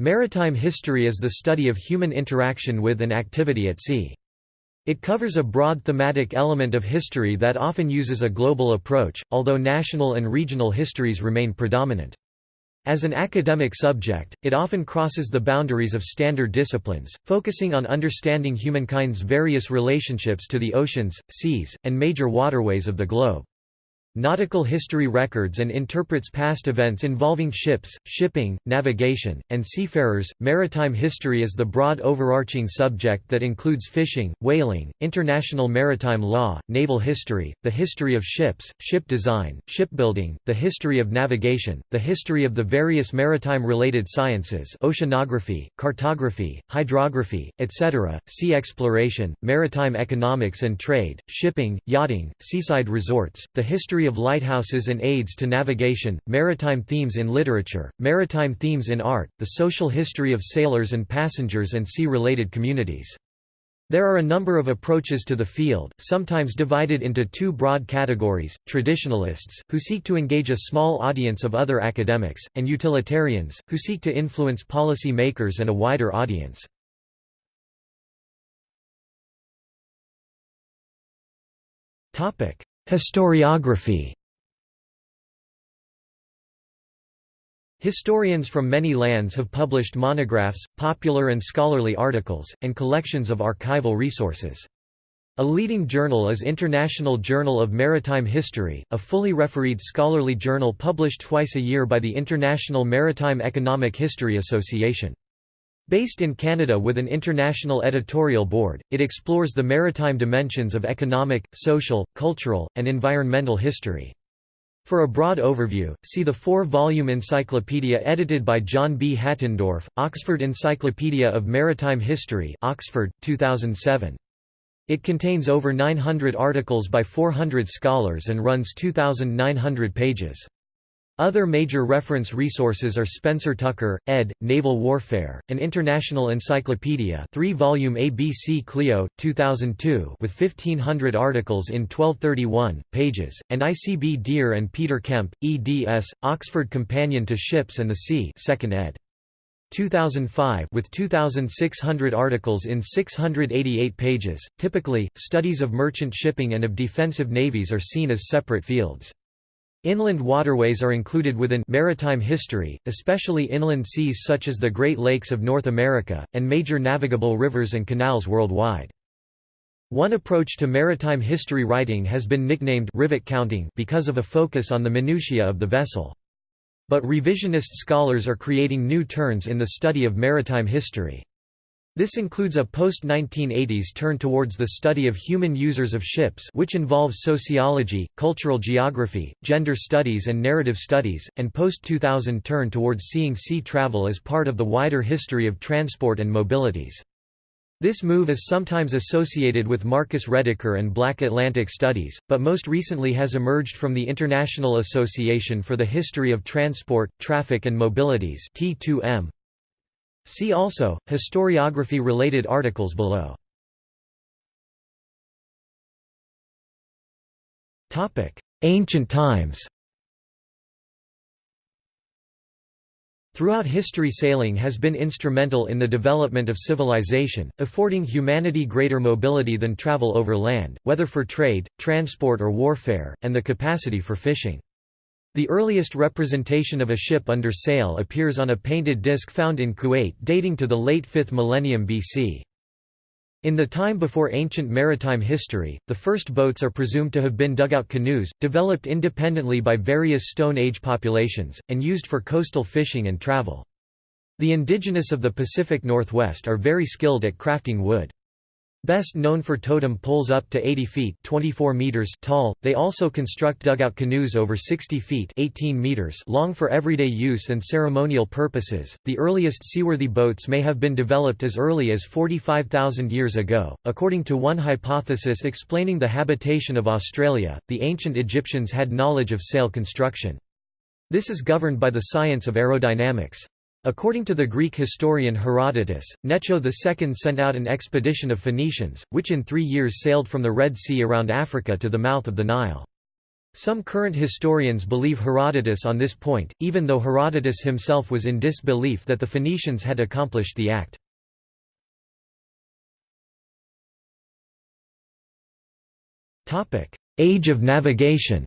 Maritime history is the study of human interaction with and activity at sea. It covers a broad thematic element of history that often uses a global approach, although national and regional histories remain predominant. As an academic subject, it often crosses the boundaries of standard disciplines, focusing on understanding humankind's various relationships to the oceans, seas, and major waterways of the globe nautical history records and interprets past events involving ships, shipping, navigation, and seafarers. Maritime history is the broad overarching subject that includes fishing, whaling, international maritime law, naval history, the history of ships, ship design, shipbuilding, the history of navigation, the history of the various maritime-related sciences oceanography, cartography, hydrography, etc., sea exploration, maritime economics and trade, shipping, yachting, seaside resorts, the history of lighthouses and aids to navigation, maritime themes in literature, maritime themes in art, the social history of sailors and passengers and sea-related communities. There are a number of approaches to the field, sometimes divided into two broad categories, traditionalists, who seek to engage a small audience of other academics, and utilitarians, who seek to influence policy makers and a wider audience. Historiography Historians from many lands have published monographs, popular and scholarly articles, and collections of archival resources. A leading journal is International Journal of Maritime History, a fully refereed scholarly journal published twice a year by the International Maritime Economic History Association. Based in Canada with an international editorial board, it explores the maritime dimensions of economic, social, cultural, and environmental history. For a broad overview, see the four-volume encyclopedia edited by John B. Hattendorf, Oxford Encyclopedia of Maritime History Oxford, 2007. It contains over 900 articles by 400 scholars and runs 2,900 pages. Other major reference resources are Spencer Tucker, ed., Naval Warfare, an International Encyclopedia 3-volume ABC Clio, 2002 with 1,500 articles in 1231, pages, and ICB Dear and Peter Kemp, eds., Oxford Companion to Ships and the Sea 2nd ed. 2005 with 2600 articles in 688 pages. Typically, studies of merchant shipping and of defensive navies are seen as separate fields. Inland waterways are included within maritime history, especially inland seas such as the Great Lakes of North America, and major navigable rivers and canals worldwide. One approach to maritime history writing has been nicknamed rivet counting because of a focus on the minutiae of the vessel. But revisionist scholars are creating new turns in the study of maritime history. This includes a post-1980s turn towards the study of human users of ships which involves sociology, cultural geography, gender studies and narrative studies, and post-2000 turn towards seeing sea travel as part of the wider history of transport and mobilities. This move is sometimes associated with Marcus Rediker and Black Atlantic Studies, but most recently has emerged from the International Association for the History of Transport, Traffic and Mobilities T2M, See also, historiography-related articles below. Ancient times Throughout history sailing has been instrumental in the development of civilization, affording humanity greater mobility than travel over land, whether for trade, transport or warfare, and the capacity for fishing. The earliest representation of a ship under sail appears on a painted disc found in Kuwait dating to the late 5th millennium BC. In the time before ancient maritime history, the first boats are presumed to have been dugout canoes, developed independently by various Stone Age populations, and used for coastal fishing and travel. The indigenous of the Pacific Northwest are very skilled at crafting wood. Best known for totem poles up to 80 feet 24 meters tall, they also construct dugout canoes over 60 feet 18 meters long for everyday use and ceremonial purposes. The earliest seaworthy boats may have been developed as early as 45,000 years ago. According to one hypothesis explaining the habitation of Australia, the ancient Egyptians had knowledge of sail construction. This is governed by the science of aerodynamics. According to the Greek historian Herodotus, Necho II sent out an expedition of Phoenicians, which in three years sailed from the Red Sea around Africa to the mouth of the Nile. Some current historians believe Herodotus on this point, even though Herodotus himself was in disbelief that the Phoenicians had accomplished the act. Age of navigation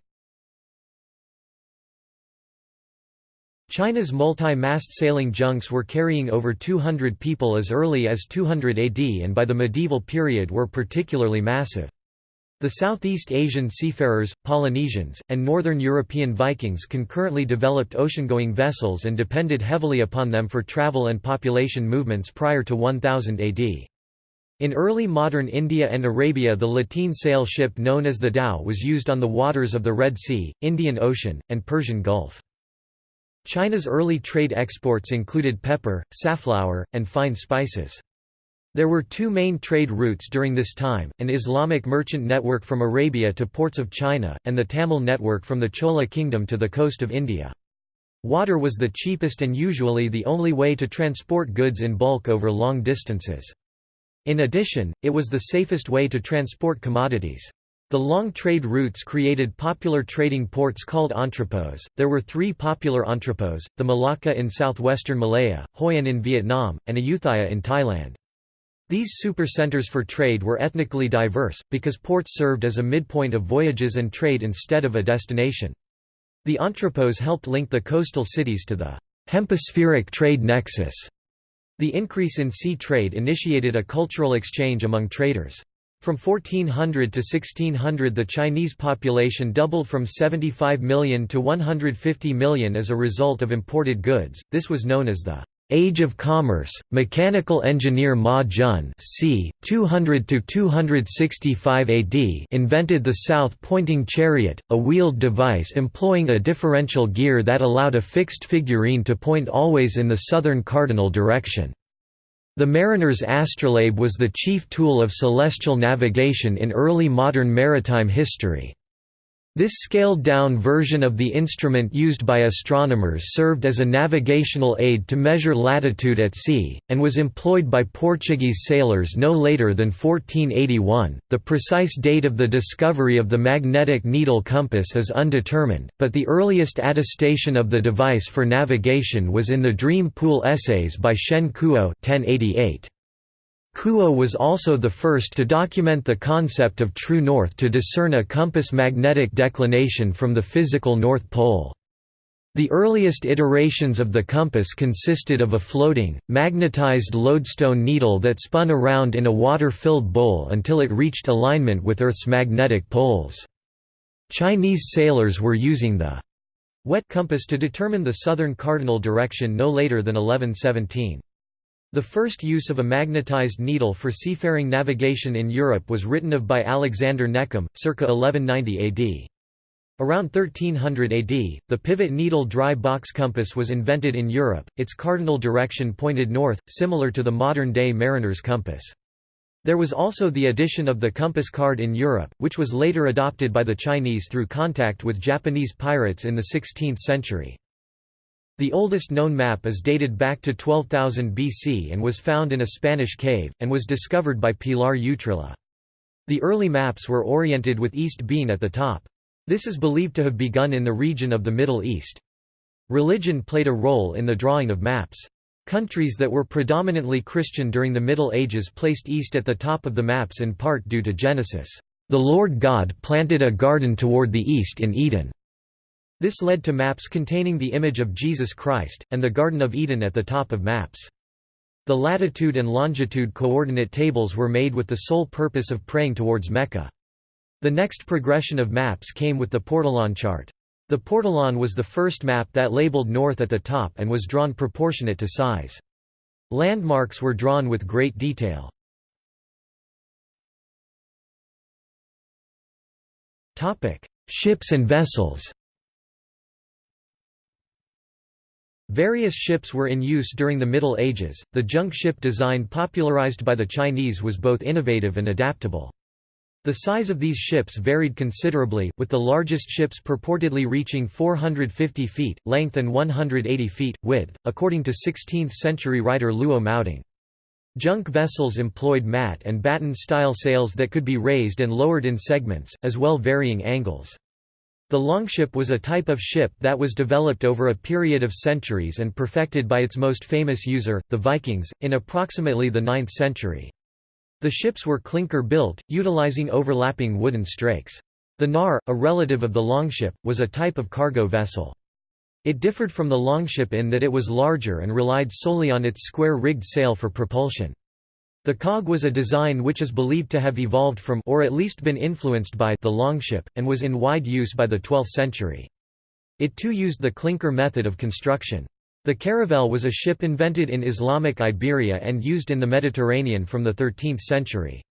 China's multi-mast sailing junks were carrying over 200 people as early as 200 AD and by the medieval period were particularly massive. The Southeast Asian seafarers, Polynesians, and Northern European Vikings concurrently developed ocean-going vessels and depended heavily upon them for travel and population movements prior to 1000 AD. In early modern India and Arabia the lateen sail ship known as the dhow was used on the waters of the Red Sea, Indian Ocean, and Persian Gulf. China's early trade exports included pepper, safflower, and fine spices. There were two main trade routes during this time, an Islamic merchant network from Arabia to ports of China, and the Tamil network from the Chola kingdom to the coast of India. Water was the cheapest and usually the only way to transport goods in bulk over long distances. In addition, it was the safest way to transport commodities. The long trade routes created popular trading ports called entrepôts. There were three popular entrepôts, the Malacca in southwestern Malaya, Hoi An in Vietnam, and Ayutthaya in Thailand. These supercenters for trade were ethnically diverse, because ports served as a midpoint of voyages and trade instead of a destination. The entrepôts helped link the coastal cities to the hemispheric trade nexus. The increase in sea trade initiated a cultural exchange among traders. From 1400 to 1600 the Chinese population doubled from 75 million to 150 million as a result of imported goods, this was known as the Age of Commerce, mechanical engineer Ma Jun c. 200–265 AD invented the south-pointing chariot, a wheeled device employing a differential gear that allowed a fixed figurine to point always in the southern cardinal direction. The mariner's astrolabe was the chief tool of celestial navigation in early modern maritime history. This scaled-down version of the instrument used by astronomers served as a navigational aid to measure latitude at sea, and was employed by Portuguese sailors no later than 1481. The precise date of the discovery of the magnetic needle compass is undetermined, but the earliest attestation of the device for navigation was in the Dream Pool Essays by Shen Kuo 1088. Kuo was also the first to document the concept of true north to discern a compass magnetic declination from the physical North Pole. The earliest iterations of the compass consisted of a floating, magnetized lodestone needle that spun around in a water-filled bowl until it reached alignment with Earth's magnetic poles. Chinese sailors were using the wet compass to determine the southern cardinal direction no later than 1117. The first use of a magnetized needle for seafaring navigation in Europe was written of by Alexander Neckham, circa 1190 AD. Around 1300 AD, the pivot needle dry box compass was invented in Europe, its cardinal direction pointed north, similar to the modern-day mariner's compass. There was also the addition of the compass card in Europe, which was later adopted by the Chinese through contact with Japanese pirates in the 16th century. The oldest known map is dated back to 12,000 BC and was found in a Spanish cave, and was discovered by Pilar Utrilla. The early maps were oriented with East Bean at the top. This is believed to have begun in the region of the Middle East. Religion played a role in the drawing of maps. Countries that were predominantly Christian during the Middle Ages placed east at the top of the maps in part due to Genesis. The Lord God planted a garden toward the east in Eden. This led to maps containing the image of Jesus Christ, and the Garden of Eden at the top of maps. The latitude and longitude coordinate tables were made with the sole purpose of praying towards Mecca. The next progression of maps came with the Portolan chart. The Portolan was the first map that labeled north at the top and was drawn proportionate to size. Landmarks were drawn with great detail. Ships and vessels Various ships were in use during the Middle Ages. The junk ship design popularized by the Chinese was both innovative and adaptable. The size of these ships varied considerably, with the largest ships purportedly reaching 450 feet, length and 180 feet, width, according to 16th-century writer Luo Maodeng. Junk vessels employed mat and batten-style sails that could be raised and lowered in segments, as well varying angles. The longship was a type of ship that was developed over a period of centuries and perfected by its most famous user, the Vikings, in approximately the 9th century. The ships were clinker-built, utilizing overlapping wooden strakes. The knarr, a relative of the longship, was a type of cargo vessel. It differed from the longship in that it was larger and relied solely on its square-rigged sail for propulsion. The cog was a design which is believed to have evolved from or at least been influenced by the longship, and was in wide use by the 12th century. It too used the clinker method of construction. The caravel was a ship invented in Islamic Iberia and used in the Mediterranean from the 13th century.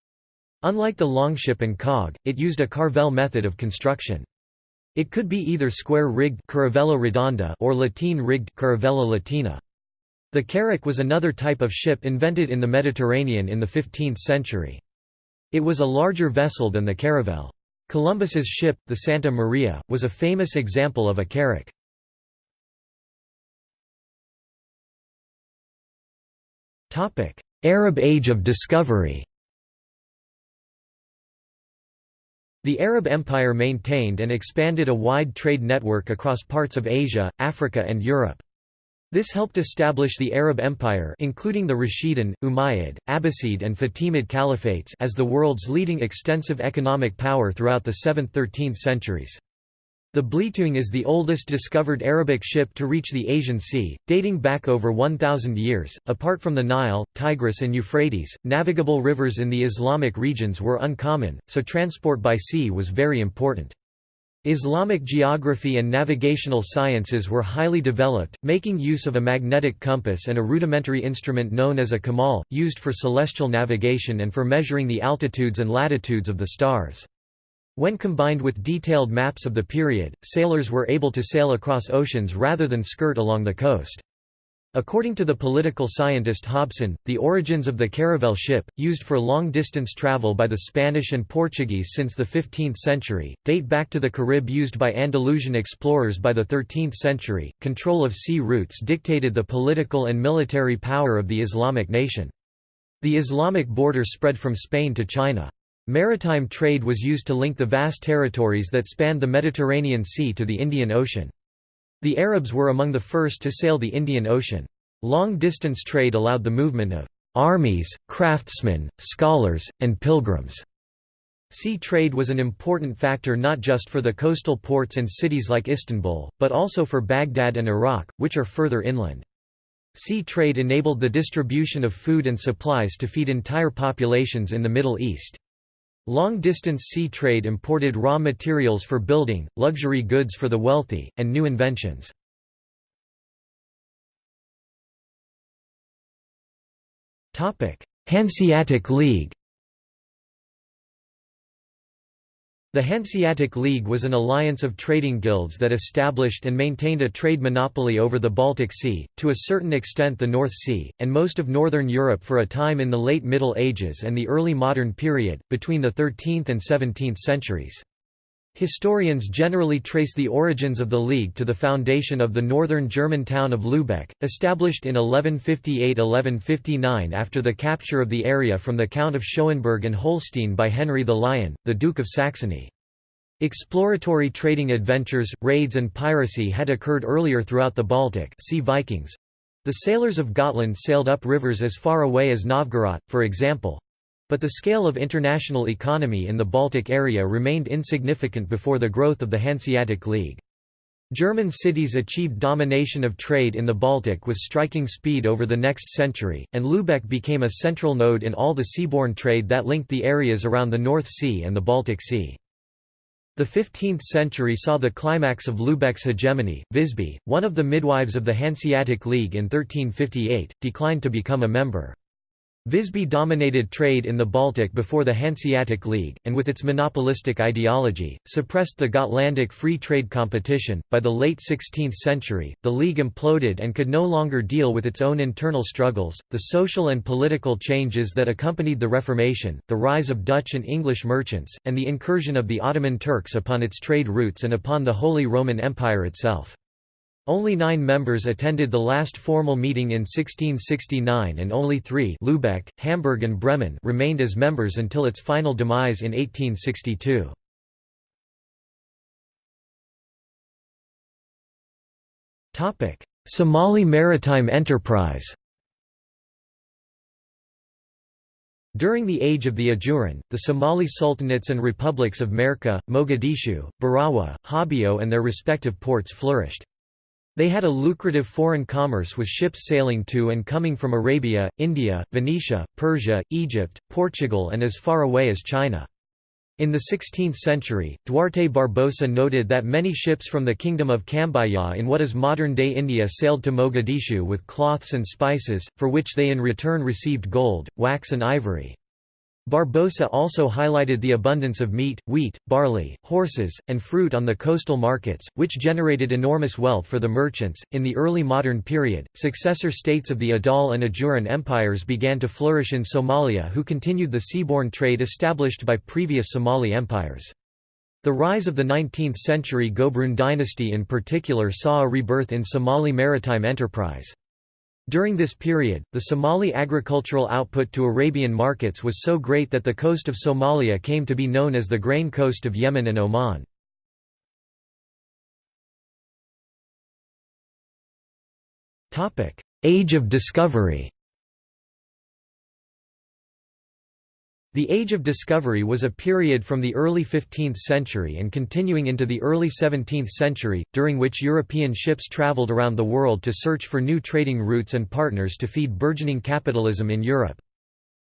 Unlike the longship and cog, it used a carvel method of construction. It could be either square-rigged or lateen-rigged caravella Latina. The carrack was another type of ship invented in the Mediterranean in the 15th century. It was a larger vessel than the caravel. Columbus's ship, the Santa Maria, was a famous example of a carrack. Arab Age of Discovery The Arab Empire maintained and expanded a wide trade network across parts of Asia, Africa and Europe. This helped establish the Arab Empire including the Rashidun, Umayyad, Abbasid and Fatimid caliphates as the world's leading extensive economic power throughout the 7th–13th centuries. The Belitung is the oldest discovered Arabic ship to reach the Asian Sea, dating back over 1,000 years. Apart from the Nile, Tigris, and Euphrates, navigable rivers in the Islamic regions were uncommon, so transport by sea was very important. Islamic geography and navigational sciences were highly developed, making use of a magnetic compass and a rudimentary instrument known as a kamal, used for celestial navigation and for measuring the altitudes and latitudes of the stars. When combined with detailed maps of the period, sailors were able to sail across oceans rather than skirt along the coast. According to the political scientist Hobson, the origins of the caravel ship, used for long-distance travel by the Spanish and Portuguese since the 15th century, date back to the qarib used by Andalusian explorers by the 13th century. Control of sea routes dictated the political and military power of the Islamic nation. The Islamic border spread from Spain to China. Maritime trade was used to link the vast territories that spanned the Mediterranean Sea to the Indian Ocean. The Arabs were among the first to sail the Indian Ocean. Long-distance trade allowed the movement of armies, craftsmen, scholars, and pilgrims. Sea trade was an important factor not just for the coastal ports and cities like Istanbul, but also for Baghdad and Iraq, which are further inland. Sea trade enabled the distribution of food and supplies to feed entire populations in the Middle East. Long-distance sea trade imported raw materials for building, luxury goods for the wealthy, and new inventions. Hanseatic League The Hanseatic League was an alliance of trading guilds that established and maintained a trade monopoly over the Baltic Sea, to a certain extent the North Sea, and most of northern Europe for a time in the late Middle Ages and the early modern period, between the 13th and 17th centuries. Historians generally trace the origins of the League to the foundation of the northern German town of Lübeck, established in 1158–1159 after the capture of the area from the Count of Schauenburg and Holstein by Henry the Lion, the Duke of Saxony. Exploratory trading adventures, raids and piracy had occurred earlier throughout the Baltic see Vikings. The sailors of Gotland sailed up rivers as far away as Novgorod, for example, but the scale of international economy in the Baltic area remained insignificant before the growth of the Hanseatic League. German cities achieved domination of trade in the Baltic with striking speed over the next century, and Lübeck became a central node in all the seaborne trade that linked the areas around the North Sea and the Baltic Sea. The 15th century saw the climax of Lübeck's hegemony. Visby, one of the midwives of the Hanseatic League in 1358, declined to become a member. Visby dominated trade in the Baltic before the Hanseatic League, and with its monopolistic ideology, suppressed the Gotlandic free trade competition. By the late 16th century, the League imploded and could no longer deal with its own internal struggles, the social and political changes that accompanied the Reformation, the rise of Dutch and English merchants, and the incursion of the Ottoman Turks upon its trade routes and upon the Holy Roman Empire itself. Only nine members attended the last formal meeting in 1669 and only three Lübeck, Hamburg and Bremen remained as members until its final demise in 1862. Somali maritime enterprise During the Age of the Ajuran, the Somali sultanates and republics of Merka, Mogadishu, Barawa, Hobyo and their respective ports flourished. They had a lucrative foreign commerce with ships sailing to and coming from Arabia, India, Venetia, Persia, Egypt, Portugal and as far away as China. In the 16th century, Duarte Barbosa noted that many ships from the kingdom of Cambaya in what is modern-day India sailed to Mogadishu with cloths and spices, for which they in return received gold, wax and ivory. Barbosa also highlighted the abundance of meat, wheat, barley, horses, and fruit on the coastal markets, which generated enormous wealth for the merchants. In the early modern period, successor states of the Adal and Ajuran empires began to flourish in Somalia, who continued the seaborne trade established by previous Somali empires. The rise of the 19th century Gobroon dynasty in particular saw a rebirth in Somali maritime enterprise. During this period, the Somali agricultural output to Arabian markets was so great that the coast of Somalia came to be known as the grain coast of Yemen and Oman. Age of discovery The Age of Discovery was a period from the early 15th century and continuing into the early 17th century, during which European ships traveled around the world to search for new trading routes and partners to feed burgeoning capitalism in Europe.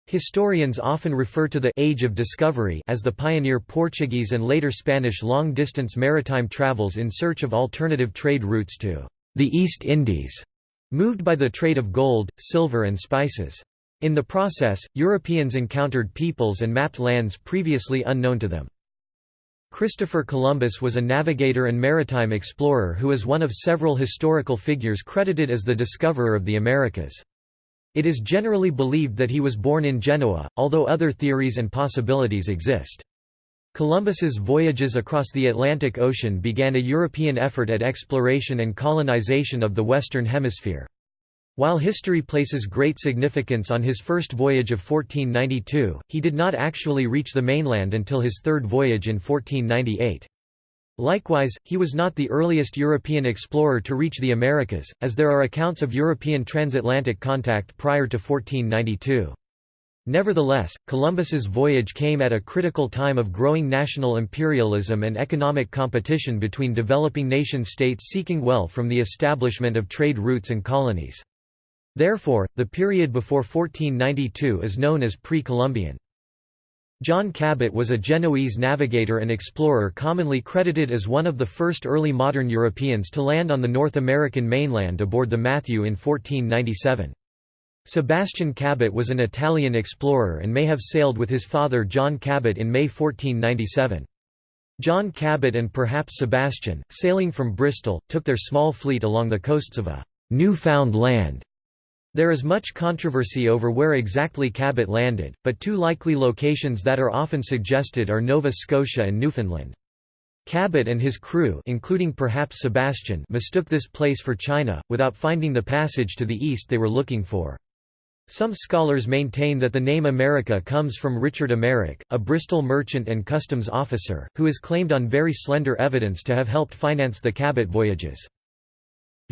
Historians often refer to the «Age of Discovery» as the pioneer Portuguese and later Spanish long-distance maritime travels in search of alternative trade routes to «the East Indies», moved by the trade of gold, silver and spices. In the process, Europeans encountered peoples and mapped lands previously unknown to them. Christopher Columbus was a navigator and maritime explorer who is one of several historical figures credited as the discoverer of the Americas. It is generally believed that he was born in Genoa, although other theories and possibilities exist. Columbus's voyages across the Atlantic Ocean began a European effort at exploration and colonization of the Western Hemisphere. While history places great significance on his first voyage of 1492, he did not actually reach the mainland until his third voyage in 1498. Likewise, he was not the earliest European explorer to reach the Americas, as there are accounts of European transatlantic contact prior to 1492. Nevertheless, Columbus's voyage came at a critical time of growing national imperialism and economic competition between developing nation-states seeking wealth from the establishment of trade routes and colonies. Therefore, the period before 1492 is known as pre-Columbian. John Cabot was a Genoese navigator and explorer commonly credited as one of the first early modern Europeans to land on the North American mainland aboard the Matthew in 1497. Sebastian Cabot was an Italian explorer and may have sailed with his father John Cabot in May 1497. John Cabot and perhaps Sebastian, sailing from Bristol, took their small fleet along the coasts of a «new-found land» There is much controversy over where exactly Cabot landed, but two likely locations that are often suggested are Nova Scotia and Newfoundland. Cabot and his crew including perhaps Sebastian mistook this place for China, without finding the passage to the east they were looking for. Some scholars maintain that the name America comes from Richard Amerike, a Bristol merchant and customs officer, who is claimed on very slender evidence to have helped finance the Cabot voyages.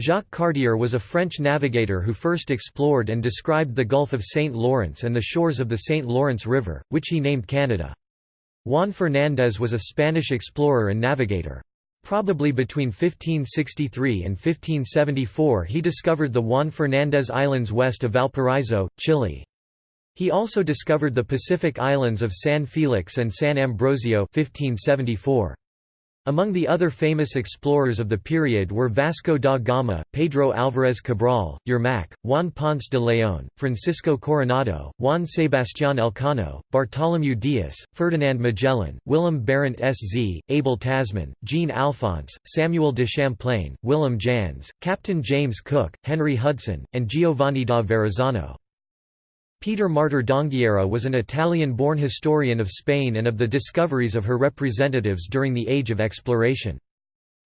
Jacques Cartier was a French navigator who first explored and described the Gulf of St. Lawrence and the shores of the St. Lawrence River, which he named Canada. Juan Fernández was a Spanish explorer and navigator. Probably between 1563 and 1574 he discovered the Juan Fernández Islands west of Valparaiso, Chile. He also discovered the Pacific islands of San Felix and San Ambrosio 1574. Among the other famous explorers of the period were Vasco da Gama, Pedro Álvarez Cabral, Yermak, Juan Ponce de León, Francisco Coronado, Juan Sebastián Elcano, Bartolomeu Dias, Ferdinand Magellan, Willem Barentsz, Abel Tasman, Jean Alphonse, Samuel de Champlain, Willem Jans, Captain James Cook, Henry Hudson, and Giovanni da Verrazzano. Peter Martyr d'Anghiera was an Italian-born historian of Spain and of the discoveries of her representatives during the Age of Exploration.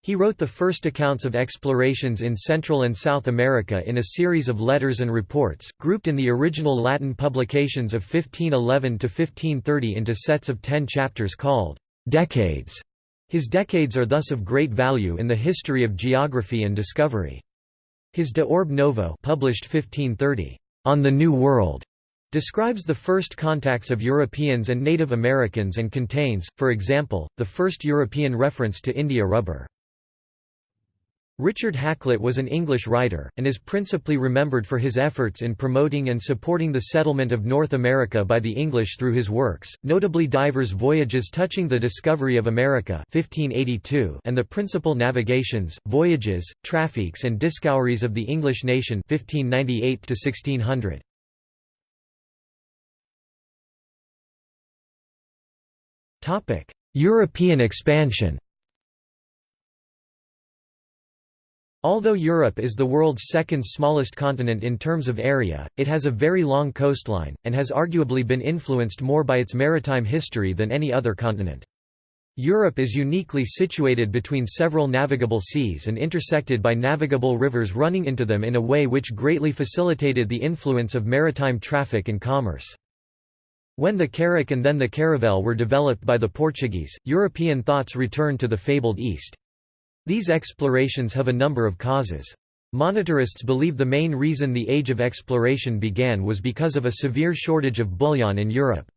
He wrote the first accounts of explorations in Central and South America in a series of letters and reports, grouped in the original Latin publications of 1511 to 1530 into sets of ten chapters called «decades». His decades are thus of great value in the history of geography and discovery. His De Orbe Novo published 1530, On the New World, describes the first contacts of Europeans and Native Americans and contains, for example, the first European reference to India rubber. Richard Hakluyt was an English writer, and is principally remembered for his efforts in promoting and supporting the settlement of North America by the English through his works, notably Divers Voyages Touching the Discovery of America 1582 and the Principal Navigations, Voyages, Traffiques and Discoveries of the English Nation 1598 1600. European expansion Although Europe is the world's second smallest continent in terms of area, it has a very long coastline, and has arguably been influenced more by its maritime history than any other continent. Europe is uniquely situated between several navigable seas and intersected by navigable rivers running into them in a way which greatly facilitated the influence of maritime traffic and commerce. When the carrack and then the caravel were developed by the Portuguese, European thoughts returned to the fabled East. These explorations have a number of causes. Monetarists believe the main reason the Age of Exploration began was because of a severe shortage of bullion in Europe.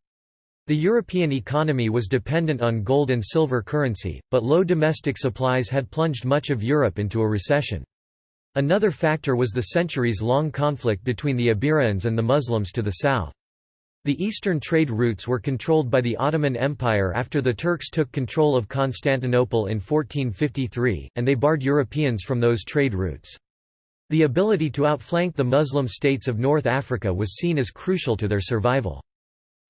The European economy was dependent on gold and silver currency, but low domestic supplies had plunged much of Europe into a recession. Another factor was the centuries-long conflict between the Iberians and the Muslims to the south. The eastern trade routes were controlled by the Ottoman Empire after the Turks took control of Constantinople in 1453, and they barred Europeans from those trade routes. The ability to outflank the Muslim states of North Africa was seen as crucial to their survival.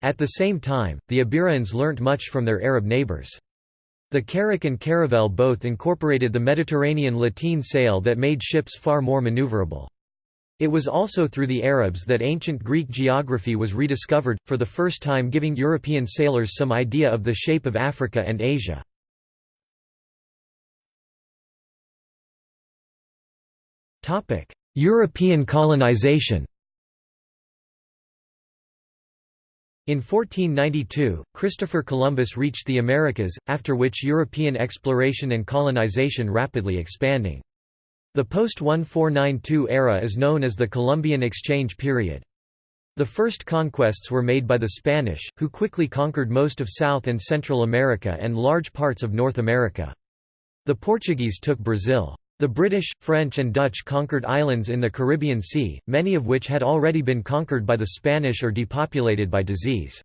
At the same time, the Iberians learnt much from their Arab neighbours. The carrack and caravel both incorporated the Mediterranean lateen sail that made ships far more maneuverable. It was also through the Arabs that ancient Greek geography was rediscovered, for the first time giving European sailors some idea of the shape of Africa and Asia. European colonization In 1492, Christopher Columbus reached the Americas, after which European exploration and colonization rapidly expanding. The post-1492 era is known as the Columbian Exchange period. The first conquests were made by the Spanish, who quickly conquered most of South and Central America and large parts of North America. The Portuguese took Brazil. The British, French and Dutch conquered islands in the Caribbean Sea, many of which had already been conquered by the Spanish or depopulated by disease.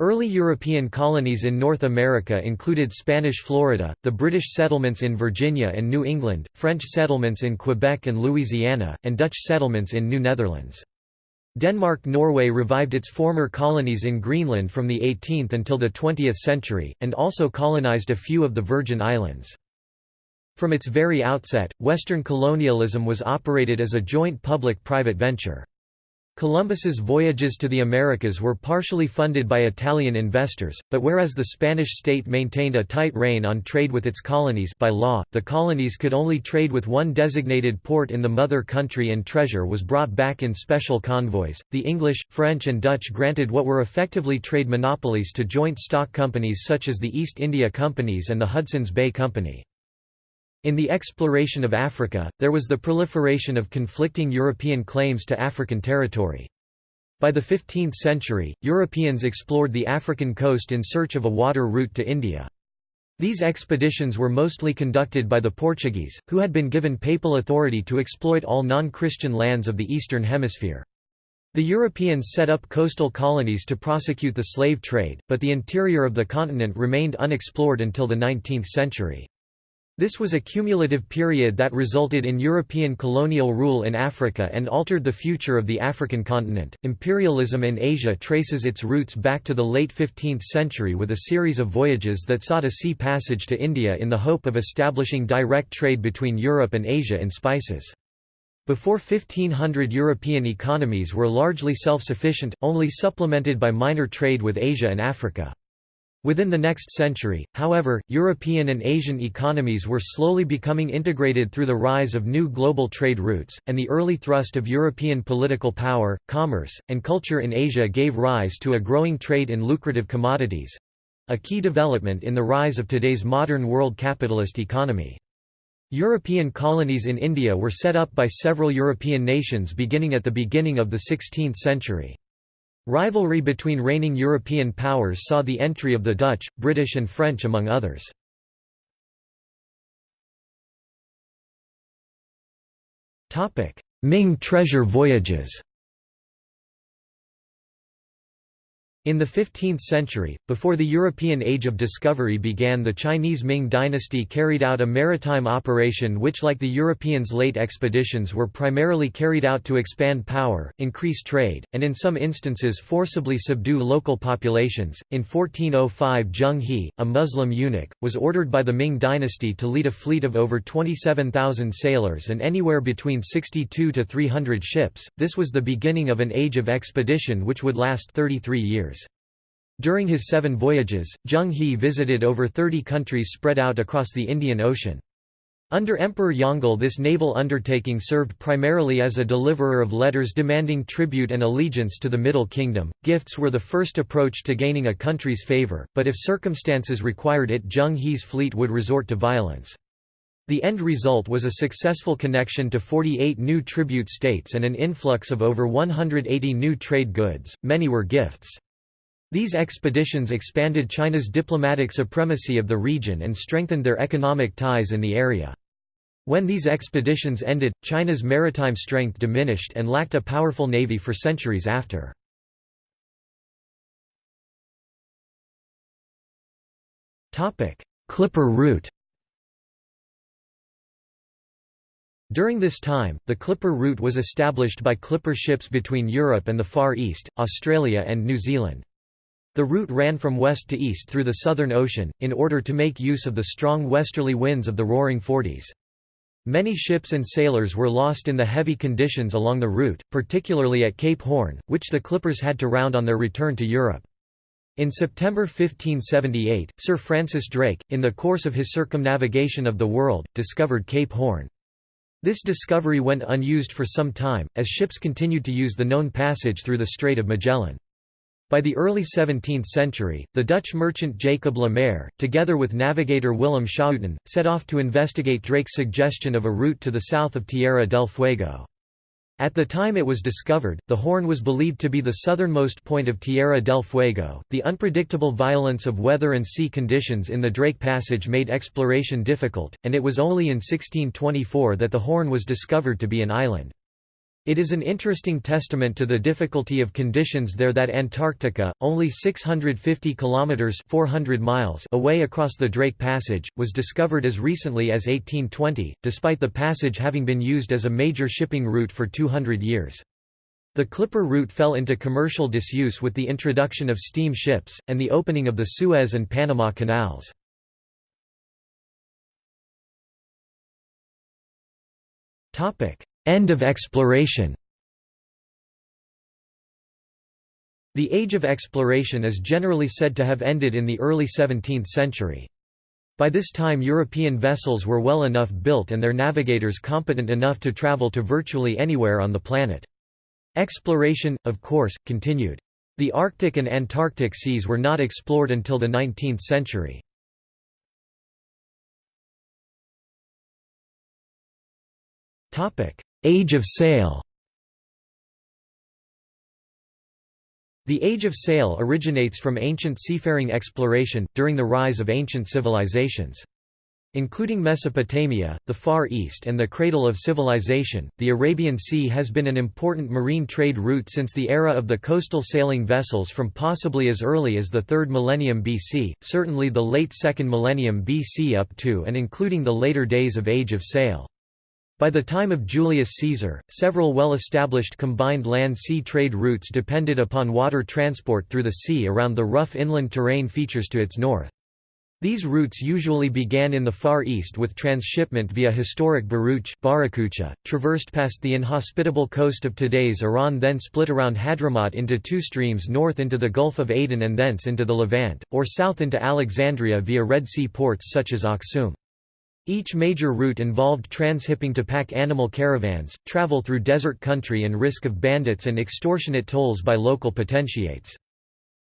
Early European colonies in North America included Spanish Florida, the British settlements in Virginia and New England, French settlements in Quebec and Louisiana, and Dutch settlements in New Netherlands. Denmark-Norway revived its former colonies in Greenland from the 18th until the 20th century, and also colonized a few of the Virgin Islands. From its very outset, Western colonialism was operated as a joint public-private venture. Columbus's voyages to the Americas were partially funded by Italian investors, but whereas the Spanish state maintained a tight rein on trade with its colonies by law, the colonies could only trade with one designated port in the mother country and treasure was brought back in special convoys. The English, French and Dutch granted what were effectively trade monopolies to joint stock companies such as the East India Companies and the Hudson's Bay Company. In the exploration of Africa, there was the proliferation of conflicting European claims to African territory. By the 15th century, Europeans explored the African coast in search of a water route to India. These expeditions were mostly conducted by the Portuguese, who had been given papal authority to exploit all non-Christian lands of the Eastern Hemisphere. The Europeans set up coastal colonies to prosecute the slave trade, but the interior of the continent remained unexplored until the 19th century. This was a cumulative period that resulted in European colonial rule in Africa and altered the future of the African continent. Imperialism in Asia traces its roots back to the late 15th century with a series of voyages that sought a sea passage to India in the hope of establishing direct trade between Europe and Asia in spices. Before 1500 European economies were largely self-sufficient, only supplemented by minor trade with Asia and Africa. Within the next century, however, European and Asian economies were slowly becoming integrated through the rise of new global trade routes, and the early thrust of European political power, commerce, and culture in Asia gave rise to a growing trade in lucrative commodities—a key development in the rise of today's modern world capitalist economy. European colonies in India were set up by several European nations beginning at the beginning of the 16th century. Rivalry between reigning European powers saw the entry of the Dutch, British and French among others. Ming treasure voyages In the 15th century, before the European Age of Discovery began the Chinese Ming dynasty carried out a maritime operation which like the Europeans' late expeditions were primarily carried out to expand power, increase trade, and in some instances forcibly subdue local populations. In 1405 Zheng He, a Muslim eunuch, was ordered by the Ming dynasty to lead a fleet of over 27,000 sailors and anywhere between 62 to 300 ships. This was the beginning of an age of expedition which would last 33 years. During his seven voyages, Zheng He visited over 30 countries spread out across the Indian Ocean. Under Emperor Yongle this naval undertaking served primarily as a deliverer of letters demanding tribute and allegiance to the Middle Kingdom. Gifts were the first approach to gaining a country's favour, but if circumstances required it Zheng He's fleet would resort to violence. The end result was a successful connection to 48 new tribute states and an influx of over 180 new trade goods, many were gifts. These expeditions expanded China's diplomatic supremacy of the region and strengthened their economic ties in the area. When these expeditions ended, China's maritime strength diminished and lacked a powerful navy for centuries after. Clipper route During this time, the Clipper route was established by clipper ships between Europe and the Far East, Australia and New Zealand. The route ran from west to east through the Southern Ocean, in order to make use of the strong westerly winds of the Roaring Forties. Many ships and sailors were lost in the heavy conditions along the route, particularly at Cape Horn, which the clippers had to round on their return to Europe. In September 1578, Sir Francis Drake, in the course of his circumnavigation of the world, discovered Cape Horn. This discovery went unused for some time, as ships continued to use the known passage through the Strait of Magellan. By the early 17th century, the Dutch merchant Jacob Le Maire, together with navigator Willem Schouten, set off to investigate Drake's suggestion of a route to the south of Tierra del Fuego. At the time it was discovered, the Horn was believed to be the southernmost point of Tierra del Fuego. The unpredictable violence of weather and sea conditions in the Drake Passage made exploration difficult, and it was only in 1624 that the Horn was discovered to be an island. It is an interesting testament to the difficulty of conditions there that Antarctica, only 650 kilometers (400 miles) away across the Drake Passage, was discovered as recently as 1820, despite the passage having been used as a major shipping route for 200 years. The Clipper route fell into commercial disuse with the introduction of steam ships, and the opening of the Suez and Panama canals. End of exploration The age of exploration is generally said to have ended in the early 17th century. By this time European vessels were well enough built and their navigators competent enough to travel to virtually anywhere on the planet. Exploration, of course, continued. The Arctic and Antarctic seas were not explored until the 19th century. Age of sail The Age of Sail originates from ancient seafaring exploration, during the rise of ancient civilizations. Including Mesopotamia, the Far East and the cradle of civilization, the Arabian Sea has been an important marine trade route since the era of the coastal sailing vessels from possibly as early as the 3rd millennium BC, certainly the late 2nd millennium BC up to and including the later days of Age of Sail. By the time of Julius Caesar, several well-established combined land-sea trade routes depended upon water transport through the sea around the rough inland terrain features to its north. These routes usually began in the Far East with transshipment via historic Bharuch traversed past the inhospitable coast of today's Iran then split around Hadramaut into two streams north into the Gulf of Aden and thence into the Levant, or south into Alexandria via Red Sea ports such as Aksum. Each major route involved transhipping to pack animal caravans, travel through desert country and risk of bandits and extortionate tolls by local potentiates.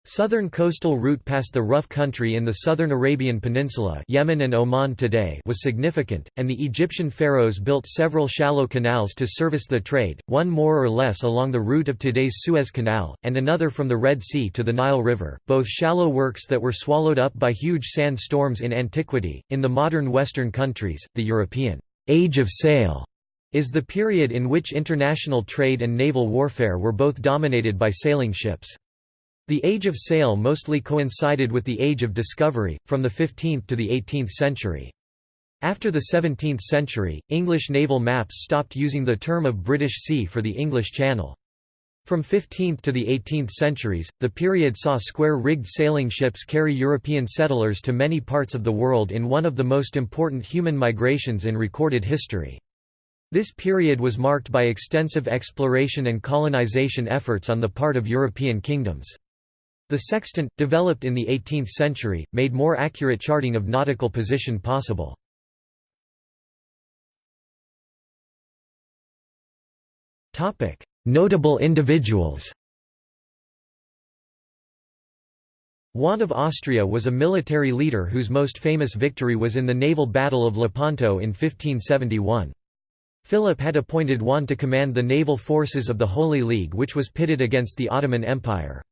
Southern coastal route past the rough country in the southern Arabian Peninsula Yemen and Oman today was significant, and the Egyptian pharaohs built several shallow canals to service the trade, one more or less along the route of today's Suez Canal, and another from the Red Sea to the Nile River, both shallow works that were swallowed up by huge sand storms in antiquity. In the modern Western countries, the European Age of Sail is the period in which international trade and naval warfare were both dominated by sailing ships. The Age of Sail mostly coincided with the Age of Discovery, from the 15th to the 18th century. After the 17th century, English naval maps stopped using the term of British Sea for the English Channel. From 15th to the 18th centuries, the period saw square-rigged sailing ships carry European settlers to many parts of the world in one of the most important human migrations in recorded history. This period was marked by extensive exploration and colonization efforts on the part of European kingdoms. The sextant, developed in the 18th century, made more accurate charting of nautical position possible. Notable individuals Juan of Austria was a military leader whose most famous victory was in the naval Battle of Lepanto in 1571. Philip had appointed Juan to command the naval forces of the Holy League which was pitted against the Ottoman Empire.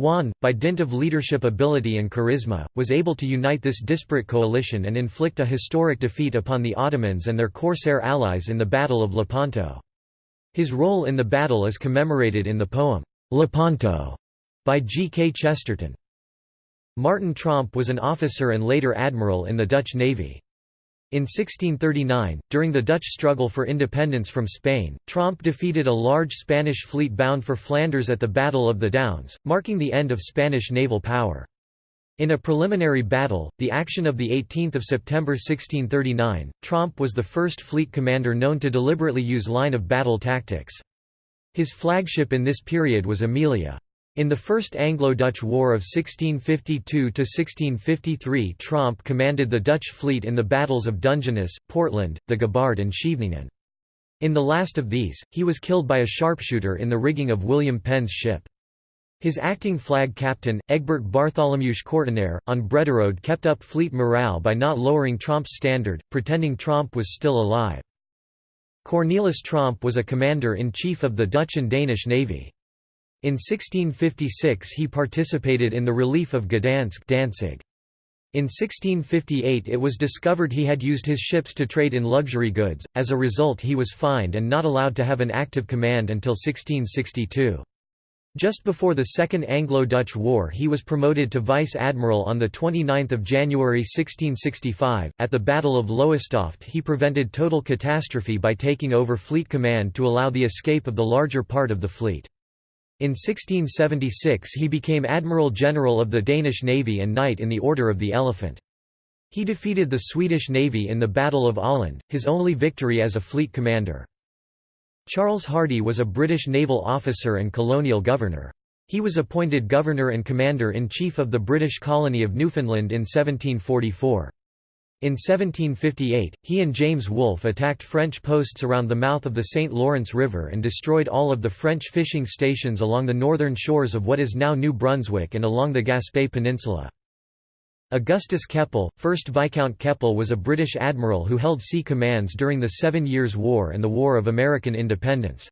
Juan, by dint of leadership ability and charisma, was able to unite this disparate coalition and inflict a historic defeat upon the Ottomans and their corsair allies in the Battle of Lepanto. His role in the battle is commemorated in the poem, Lepanto, by G. K. Chesterton. Martin Tromp was an officer and later admiral in the Dutch Navy. In 1639, during the Dutch struggle for independence from Spain, Tromp defeated a large Spanish fleet bound for Flanders at the Battle of the Downs, marking the end of Spanish naval power. In a preliminary battle, the action of 18 September 1639, Tromp was the first fleet commander known to deliberately use line-of-battle tactics. His flagship in this period was Aemilia. In the First Anglo-Dutch War of 1652–1653 Tromp commanded the Dutch fleet in the battles of Dungeness, Portland, the Gabard and Scheveningen. In the last of these, he was killed by a sharpshooter in the rigging of William Penn's ship. His acting flag captain, Egbert Bartholomeusz Kortenaer, on Brederode kept up fleet morale by not lowering Tromp's standard, pretending Tromp was still alive. Cornelis Tromp was a commander-in-chief of the Dutch and Danish navy. In 1656 he participated in the relief of Gdansk Danzig. In 1658 it was discovered he had used his ships to trade in luxury goods, as a result he was fined and not allowed to have an active command until 1662. Just before the Second Anglo-Dutch War he was promoted to vice-admiral on 29 January 1665. At the Battle of Lowestoft he prevented total catastrophe by taking over fleet command to allow the escape of the larger part of the fleet. In 1676 he became Admiral General of the Danish Navy and Knight in the Order of the Elephant. He defeated the Swedish Navy in the Battle of Åland, his only victory as a fleet commander. Charles Hardy was a British naval officer and colonial governor. He was appointed Governor and Commander-in-Chief of the British colony of Newfoundland in 1744. In 1758, he and James Wolfe attacked French posts around the mouth of the St. Lawrence River and destroyed all of the French fishing stations along the northern shores of what is now New Brunswick and along the Gaspé Peninsula. Augustus Keppel, 1st Viscount Keppel was a British admiral who held sea commands during the Seven Years' War and the War of American Independence.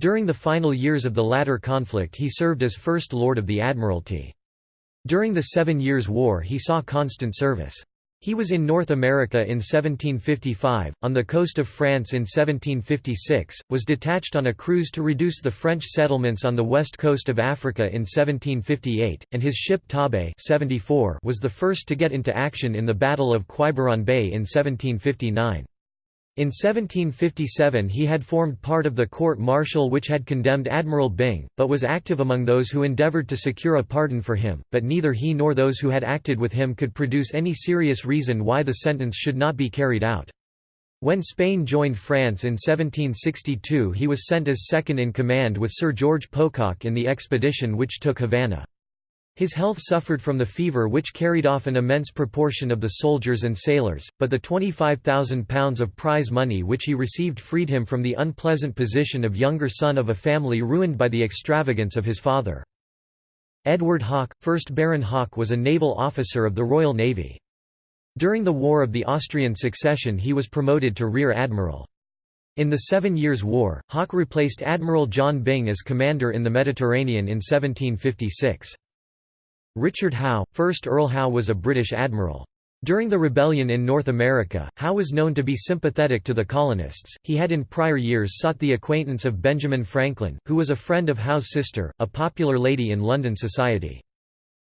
During the final years of the latter conflict he served as First Lord of the Admiralty. During the Seven Years' War he saw constant service. He was in North America in 1755, on the coast of France in 1756, was detached on a cruise to reduce the French settlements on the west coast of Africa in 1758, and his ship Torbay 74 was the first to get into action in the Battle of Quiberon Bay in 1759. In 1757 he had formed part of the court-martial which had condemned Admiral Byng, but was active among those who endeavoured to secure a pardon for him, but neither he nor those who had acted with him could produce any serious reason why the sentence should not be carried out. When Spain joined France in 1762 he was sent as second in command with Sir George Pocock in the expedition which took Havana. His health suffered from the fever which carried off an immense proportion of the soldiers and sailors, but the £25,000 of prize money which he received freed him from the unpleasant position of younger son of a family ruined by the extravagance of his father. Edward Hawke, 1st Baron Hawke was a naval officer of the Royal Navy. During the War of the Austrian Succession he was promoted to Rear Admiral. In the Seven Years' War, Hawke replaced Admiral John Byng as commander in the Mediterranean in 1756. Richard Howe, 1st Earl Howe was a British admiral. During the rebellion in North America, Howe was known to be sympathetic to the colonists. He had in prior years sought the acquaintance of Benjamin Franklin, who was a friend of Howe's sister, a popular lady in London society.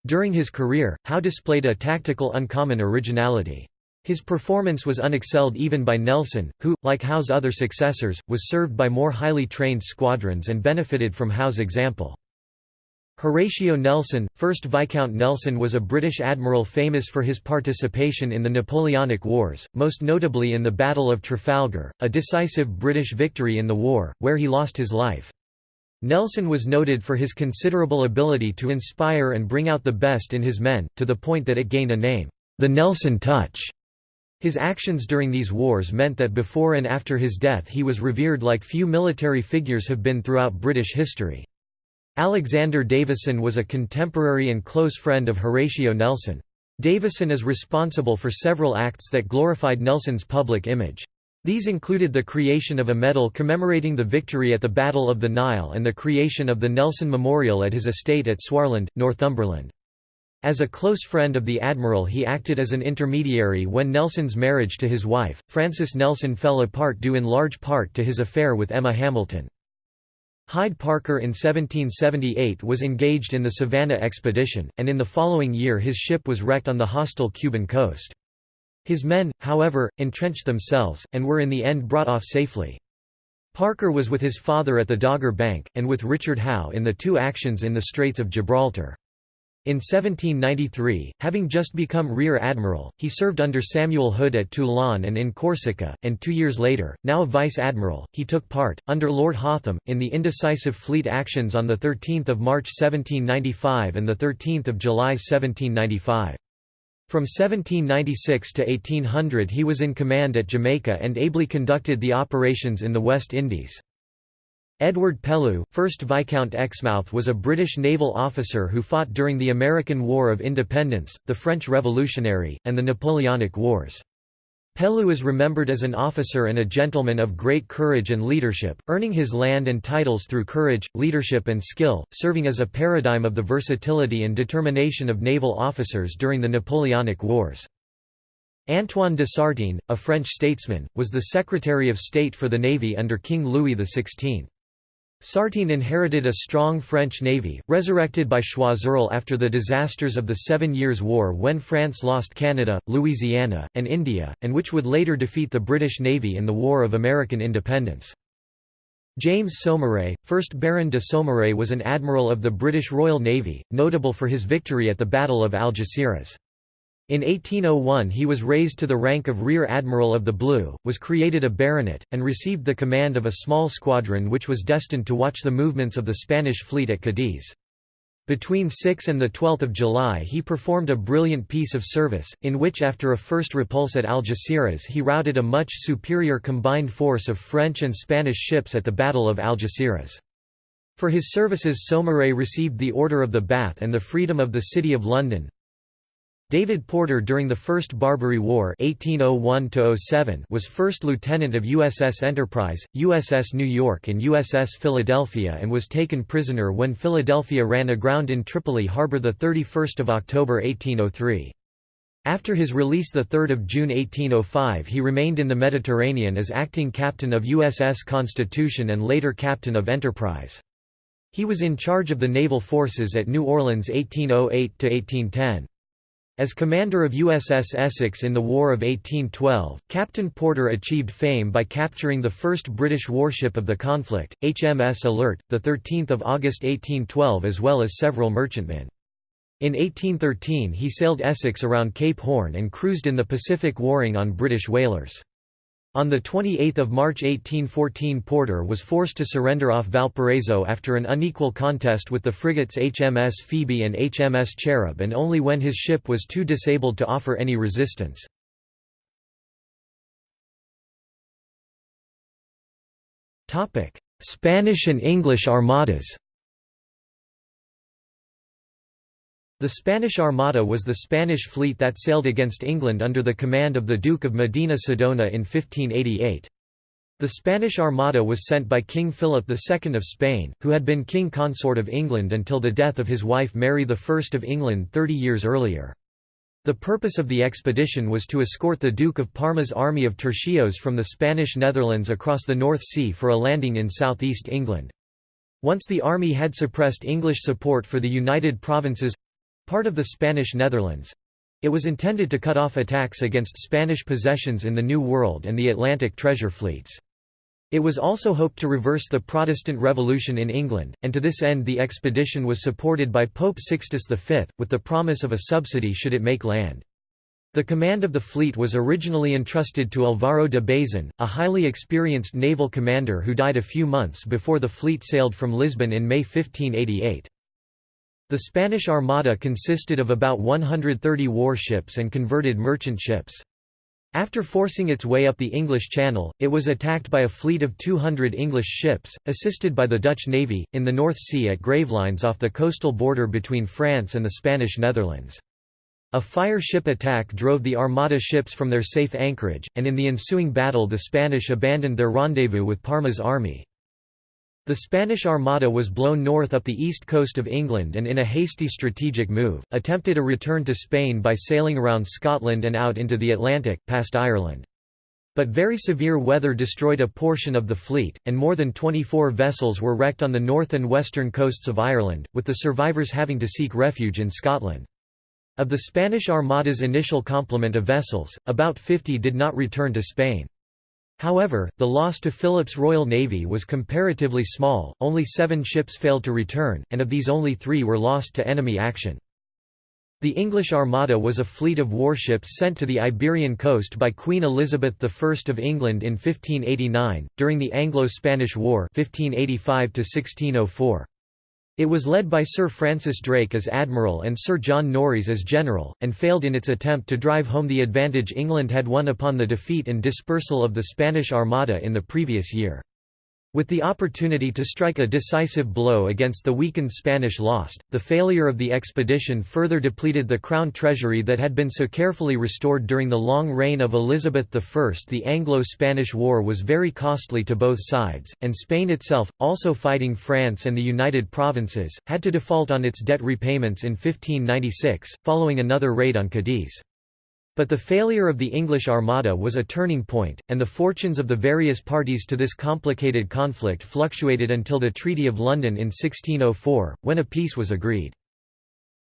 During his career, Howe displayed a tactical uncommon originality. His performance was unexcelled even by Nelson, who, like Howe's other successors, was served by more highly trained squadrons and benefited from Howe's example. Horatio Nelson, 1st Viscount Nelson was a British admiral famous for his participation in the Napoleonic Wars, most notably in the Battle of Trafalgar, a decisive British victory in the war, where he lost his life. Nelson was noted for his considerable ability to inspire and bring out the best in his men, to the point that it gained a name, the Nelson Touch. His actions during these wars meant that before and after his death he was revered like few military figures have been throughout British history. Alexander Davison was a contemporary and close friend of Horatio Nelson. Davison is responsible for several acts that glorified Nelson's public image. These included the creation of a medal commemorating the victory at the Battle of the Nile and the creation of the Nelson Memorial at his estate at Swarland, Northumberland. As a close friend of the admiral he acted as an intermediary when Nelson's marriage to his wife, Frances Nelson fell apart due in large part to his affair with Emma Hamilton. Hyde Parker in 1778 was engaged in the Savannah expedition, and in the following year his ship was wrecked on the hostile Cuban coast. His men, however, entrenched themselves, and were in the end brought off safely. Parker was with his father at the Dogger Bank, and with Richard Howe in the two actions in the Straits of Gibraltar. In 1793, having just become Rear Admiral, he served under Samuel Hood at Toulon and in Corsica, and two years later, now Vice Admiral, he took part, under Lord Hotham, in the indecisive fleet actions on 13 March 1795 and 13 July 1795. From 1796 to 1800 he was in command at Jamaica and ably conducted the operations in the West Indies. Edward Pellew, 1st Viscount Exmouth was a British naval officer who fought during the American War of Independence, the French Revolutionary, and the Napoleonic Wars. Pellew is remembered as an officer and a gentleman of great courage and leadership, earning his land and titles through courage, leadership and skill, serving as a paradigm of the versatility and determination of naval officers during the Napoleonic Wars. Antoine de Sartine, a French statesman, was the Secretary of State for the Navy under King Louis XVI. Sartine inherited a strong French navy, resurrected by Choiseul after the disasters of the Seven Years' War when France lost Canada, Louisiana, and India, and which would later defeat the British Navy in the War of American Independence. James Saumarez, 1st Baron de Saumarez was an admiral of the British Royal Navy, notable for his victory at the Battle of Algeciras. In 1801 he was raised to the rank of Rear Admiral of the Blue, was created a baronet, and received the command of a small squadron which was destined to watch the movements of the Spanish fleet at Cadiz. Between 6 and 12 July he performed a brilliant piece of service, in which after a first repulse at Algeciras he routed a much superior combined force of French and Spanish ships at the Battle of Algeciras. For his services Saumarez received the Order of the Bath and the Freedom of the City of London, David Porter during the First Barbary War 1801 was first lieutenant of USS Enterprise, USS New York and USS Philadelphia and was taken prisoner when Philadelphia ran aground in Tripoli harbor 31 October 1803. After his release 3 June 1805 he remained in the Mediterranean as acting captain of USS Constitution and later captain of Enterprise. He was in charge of the naval forces at New Orleans 1808–1810. As commander of USS Essex in the War of 1812, Captain Porter achieved fame by capturing the first British warship of the conflict, HMS Alert, 13 August 1812 as well as several merchantmen. In 1813 he sailed Essex around Cape Horn and cruised in the Pacific warring on British whalers. On 28 March 1814 Porter was forced to surrender off Valparaiso after an unequal contest with the frigates HMS Phoebe and HMS Cherub and only when his ship was too disabled to offer any resistance. Spanish and English armadas The Spanish Armada was the Spanish fleet that sailed against England under the command of the Duke of Medina Sidonia in 1588. The Spanish Armada was sent by King Philip II of Spain, who had been king consort of England until the death of his wife Mary I of England thirty years earlier. The purpose of the expedition was to escort the Duke of Parma's army of tercios from the Spanish Netherlands across the North Sea for a landing in southeast England. Once the army had suppressed English support for the United Provinces—part of the Spanish Netherlands—it was intended to cut off attacks against Spanish possessions in the New World and the Atlantic treasure fleets. It was also hoped to reverse the Protestant Revolution in England, and to this end the expedition was supported by Pope Sixtus V, with the promise of a subsidy should it make land. The command of the fleet was originally entrusted to Alvaro de Bazan, a highly experienced naval commander who died a few months before the fleet sailed from Lisbon in May 1588. The Spanish Armada consisted of about 130 warships and converted merchant ships. After forcing its way up the English Channel, it was attacked by a fleet of 200 English ships, assisted by the Dutch Navy, in the North Sea at Gravelines off the coastal border between France and the Spanish Netherlands. A fire ship attack drove the Armada ships from their safe anchorage, and in the ensuing battle the Spanish abandoned their rendezvous with Parma's army. The Spanish Armada was blown north up the east coast of England and in a hasty strategic move, attempted a return to Spain by sailing around Scotland and out into the Atlantic, past Ireland. But very severe weather destroyed a portion of the fleet, and more than 24 vessels were wrecked on the north and western coasts of Ireland, with the survivors having to seek refuge in Scotland. Of the Spanish Armada's initial complement of vessels, about 50 did not return to Spain. However, the loss to Philip's Royal Navy was comparatively small, only seven ships failed to return, and of these only three were lost to enemy action. The English Armada was a fleet of warships sent to the Iberian coast by Queen Elizabeth I of England in 1589, during the Anglo-Spanish War 1585 -1604. It was led by Sir Francis Drake as Admiral and Sir John Norreys as General, and failed in its attempt to drive home the advantage England had won upon the defeat and dispersal of the Spanish Armada in the previous year. With the opportunity to strike a decisive blow against the weakened Spanish lost, the failure of the expedition further depleted the crown treasury that had been so carefully restored during the long reign of Elizabeth I. The Anglo-Spanish War was very costly to both sides, and Spain itself, also fighting France and the United Provinces, had to default on its debt repayments in 1596, following another raid on Cadiz. But the failure of the English Armada was a turning point, and the fortunes of the various parties to this complicated conflict fluctuated until the Treaty of London in 1604, when a peace was agreed.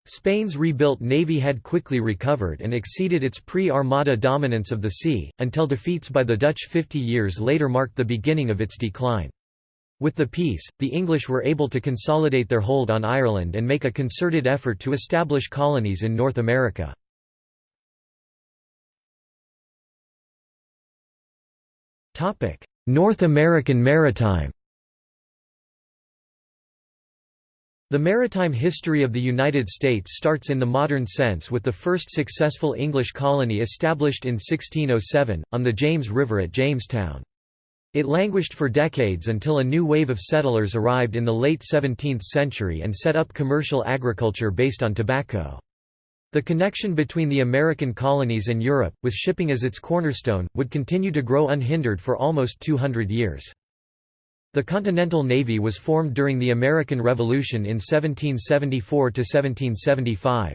Spain's rebuilt navy had quickly recovered and exceeded its pre-Armada dominance of the sea, until defeats by the Dutch 50 years later marked the beginning of its decline. With the peace, the English were able to consolidate their hold on Ireland and make a concerted effort to establish colonies in North America. North American maritime The maritime history of the United States starts in the modern sense with the first successful English colony established in 1607, on the James River at Jamestown. It languished for decades until a new wave of settlers arrived in the late 17th century and set up commercial agriculture based on tobacco. The connection between the American colonies and Europe, with shipping as its cornerstone, would continue to grow unhindered for almost 200 years. The Continental Navy was formed during the American Revolution in 1774–1775.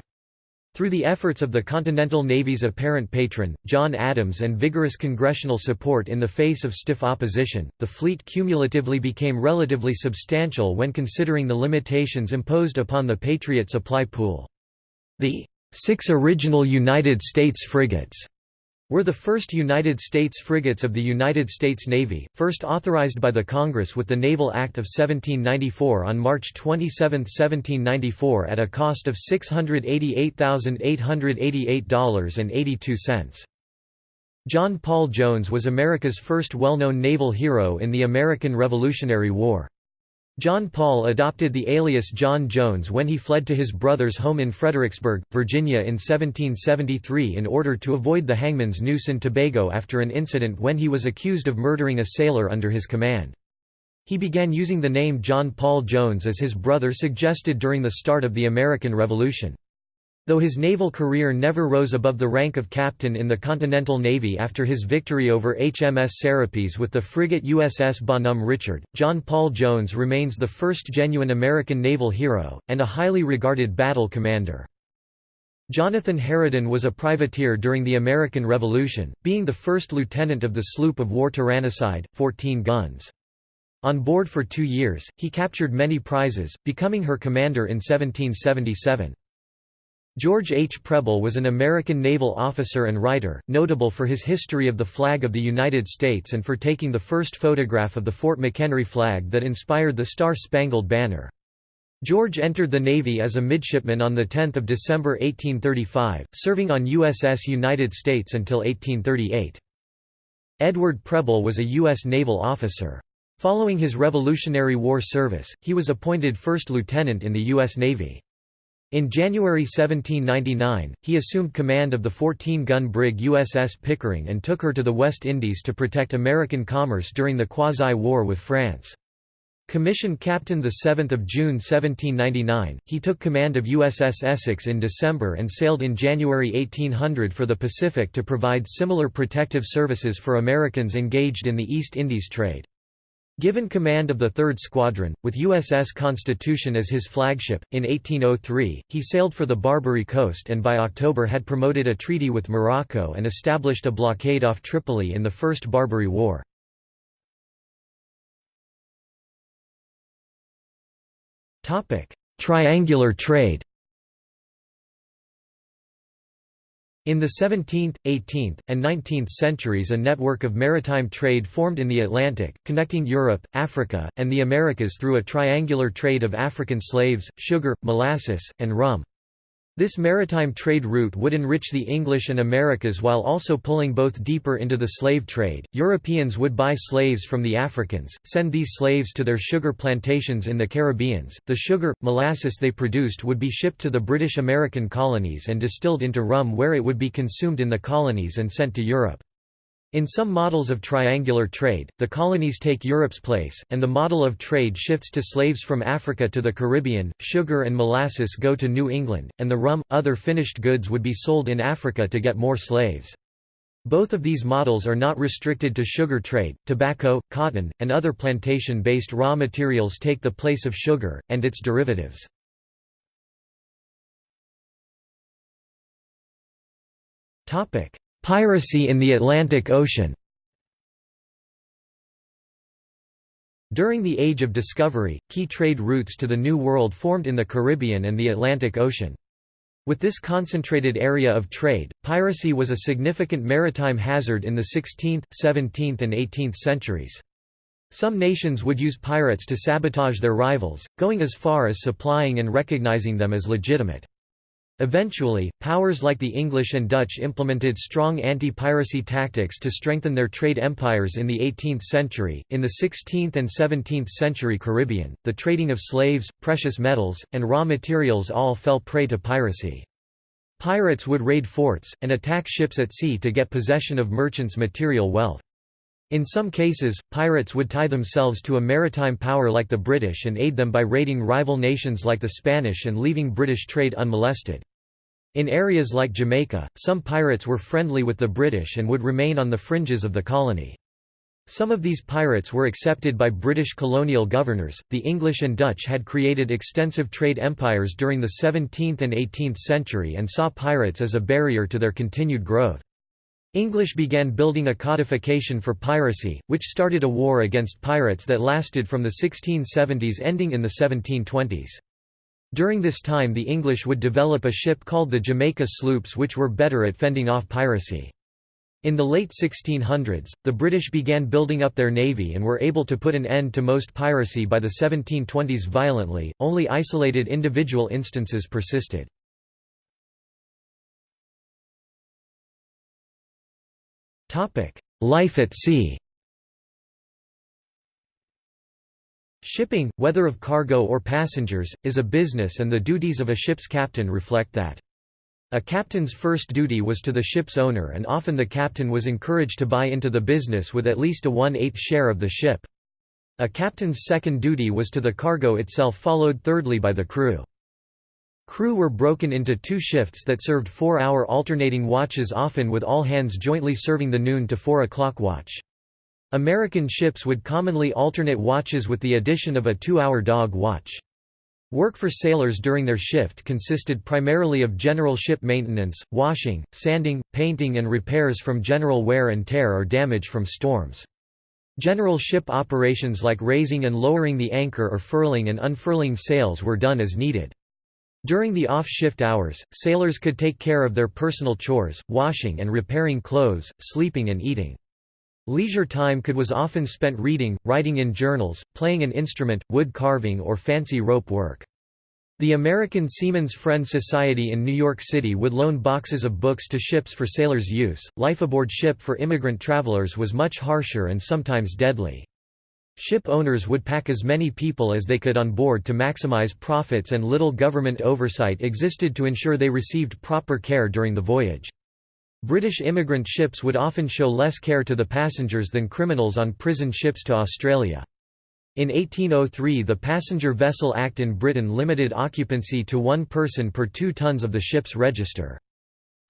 Through the efforts of the Continental Navy's apparent patron, John Adams and vigorous congressional support in the face of stiff opposition, the fleet cumulatively became relatively substantial when considering the limitations imposed upon the Patriot supply pool. The Six original United States frigates were the first United States frigates of the United States Navy, first authorized by the Congress with the Naval Act of 1794 on March 27, 1794 at a cost of $688,888.82. John Paul Jones was America's first well-known naval hero in the American Revolutionary War. John Paul adopted the alias John Jones when he fled to his brother's home in Fredericksburg, Virginia in 1773 in order to avoid the hangman's noose in Tobago after an incident when he was accused of murdering a sailor under his command. He began using the name John Paul Jones as his brother suggested during the start of the American Revolution. Though his naval career never rose above the rank of captain in the Continental Navy after his victory over HMS Serapis with the frigate USS Bonhomme Richard, John Paul Jones remains the first genuine American naval hero, and a highly regarded battle commander. Jonathan Haraden was a privateer during the American Revolution, being the first lieutenant of the sloop of war Tyrannicide, 14 guns. On board for two years, he captured many prizes, becoming her commander in 1777. George H. Preble was an American naval officer and writer, notable for his history of the flag of the United States and for taking the first photograph of the Fort McHenry flag that inspired the Star-Spangled Banner. George entered the Navy as a midshipman on 10 December 1835, serving on USS United States until 1838. Edward Preble was a U.S. naval officer. Following his Revolutionary War service, he was appointed first lieutenant in the U.S. Navy. In January 1799, he assumed command of the 14-gun brig USS Pickering and took her to the West Indies to protect American commerce during the Quasi-War with France. Commissioned captain 7 June 1799, he took command of USS Essex in December and sailed in January 1800 for the Pacific to provide similar protective services for Americans engaged in the East Indies trade. Given command of the 3rd Squadron, with USS Constitution as his flagship, in 1803, he sailed for the Barbary coast and by October had promoted a treaty with Morocco and established a blockade off Tripoli in the First Barbary War. Triangular trade In the 17th, 18th, and 19th centuries a network of maritime trade formed in the Atlantic, connecting Europe, Africa, and the Americas through a triangular trade of African slaves, sugar, molasses, and rum. This maritime trade route would enrich the English and Americas while also pulling both deeper into the slave trade. Europeans would buy slaves from the Africans, send these slaves to their sugar plantations in the Caribbeans. The sugar, molasses they produced would be shipped to the British American colonies and distilled into rum where it would be consumed in the colonies and sent to Europe. In some models of triangular trade, the colonies take Europe's place, and the model of trade shifts to slaves from Africa to the Caribbean, sugar and molasses go to New England, and the rum, other finished goods would be sold in Africa to get more slaves. Both of these models are not restricted to sugar trade, tobacco, cotton, and other plantation-based raw materials take the place of sugar, and its derivatives. Piracy in the Atlantic Ocean During the Age of Discovery, key trade routes to the New World formed in the Caribbean and the Atlantic Ocean. With this concentrated area of trade, piracy was a significant maritime hazard in the 16th, 17th and 18th centuries. Some nations would use pirates to sabotage their rivals, going as far as supplying and recognizing them as legitimate. Eventually, powers like the English and Dutch implemented strong anti-piracy tactics to strengthen their trade empires in the 18th century. In the 16th and 17th century Caribbean, the trading of slaves, precious metals, and raw materials all fell prey to piracy. Pirates would raid forts, and attack ships at sea to get possession of merchants' material wealth. In some cases, pirates would tie themselves to a maritime power like the British and aid them by raiding rival nations like the Spanish and leaving British trade unmolested. In areas like Jamaica, some pirates were friendly with the British and would remain on the fringes of the colony. Some of these pirates were accepted by British colonial governors. The English and Dutch had created extensive trade empires during the 17th and 18th century and saw pirates as a barrier to their continued growth. English began building a codification for piracy, which started a war against pirates that lasted from the 1670s ending in the 1720s. During this time the English would develop a ship called the Jamaica sloops which were better at fending off piracy. In the late 1600s, the British began building up their navy and were able to put an end to most piracy by the 1720s violently, only isolated individual instances persisted. Life at sea Shipping, whether of cargo or passengers, is a business and the duties of a ship's captain reflect that. A captain's first duty was to the ship's owner and often the captain was encouraged to buy into the business with at least a one-eighth share of the ship. A captain's second duty was to the cargo itself followed thirdly by the crew. Crew were broken into two shifts that served four-hour alternating watches often with all hands jointly serving the noon to 4 o'clock watch. American ships would commonly alternate watches with the addition of a two-hour dog watch. Work for sailors during their shift consisted primarily of general ship maintenance, washing, sanding, painting and repairs from general wear and tear or damage from storms. General ship operations like raising and lowering the anchor or furling and unfurling sails were done as needed. During the off-shift hours, sailors could take care of their personal chores, washing and repairing clothes, sleeping and eating. Leisure time could was often spent reading, writing in journals, playing an instrument, wood carving or fancy rope work. The American Seamen's Friend Society in New York City would loan boxes of books to ships for sailors' use. Life aboard ship for immigrant travelers was much harsher and sometimes deadly. Ship owners would pack as many people as they could on board to maximize profits and little government oversight existed to ensure they received proper care during the voyage. British immigrant ships would often show less care to the passengers than criminals on prison ships to Australia. In 1803 the Passenger Vessel Act in Britain limited occupancy to one person per two tons of the ship's register.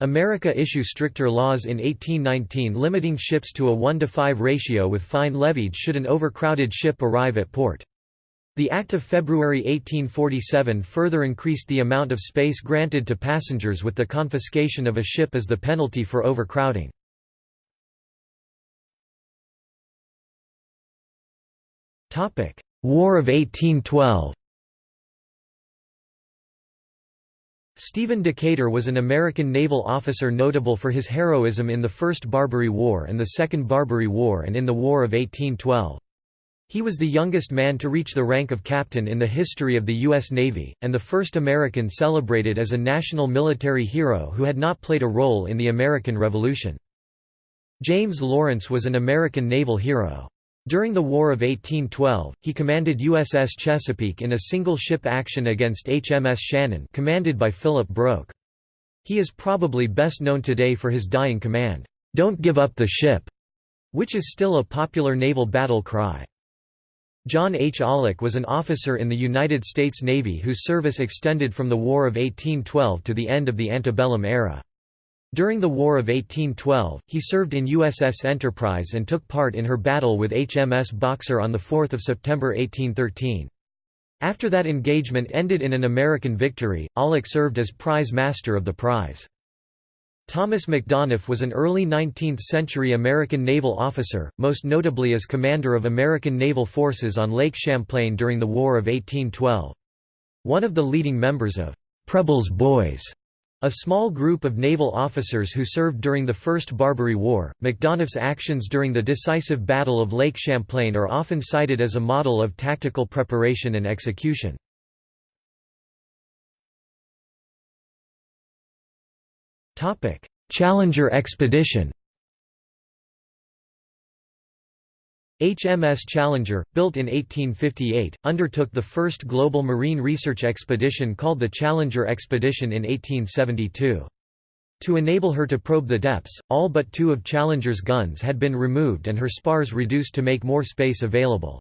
America issue stricter laws in 1819 limiting ships to a 1 to 5 ratio with fine levied should an overcrowded ship arrive at port. The Act of February 1847 further increased the amount of space granted to passengers with the confiscation of a ship as the penalty for overcrowding. War of 1812 Stephen Decatur was an American naval officer notable for his heroism in the First Barbary War and the Second Barbary War and in the War of 1812. He was the youngest man to reach the rank of captain in the history of the U.S. Navy, and the first American celebrated as a national military hero who had not played a role in the American Revolution. James Lawrence was an American naval hero. During the War of 1812, he commanded USS Chesapeake in a single-ship action against HMS Shannon commanded by Philip Broke. He is probably best known today for his dying command, "'Don't give up the ship'", which is still a popular naval battle cry. John H. Aulick was an officer in the United States Navy whose service extended from the War of 1812 to the end of the antebellum era. During the War of 1812, he served in USS Enterprise and took part in her battle with HMS Boxer on 4 September 1813. After that engagement ended in an American victory, Aulick served as prize master of the prize. Thomas Macdonough was an early 19th-century American naval officer, most notably as commander of American naval forces on Lake Champlain during the War of 1812. One of the leading members of Preble's Boys, a small group of naval officers who served during the First Barbary War, Macdonough's actions during the decisive Battle of Lake Champlain are often cited as a model of tactical preparation and execution. Challenger expedition. HMS Challenger, built in 1858, undertook the first global marine research expedition called the Challenger Expedition in 1872. To enable her to probe the depths, all but two of Challenger's guns had been removed and her spars reduced to make more space available.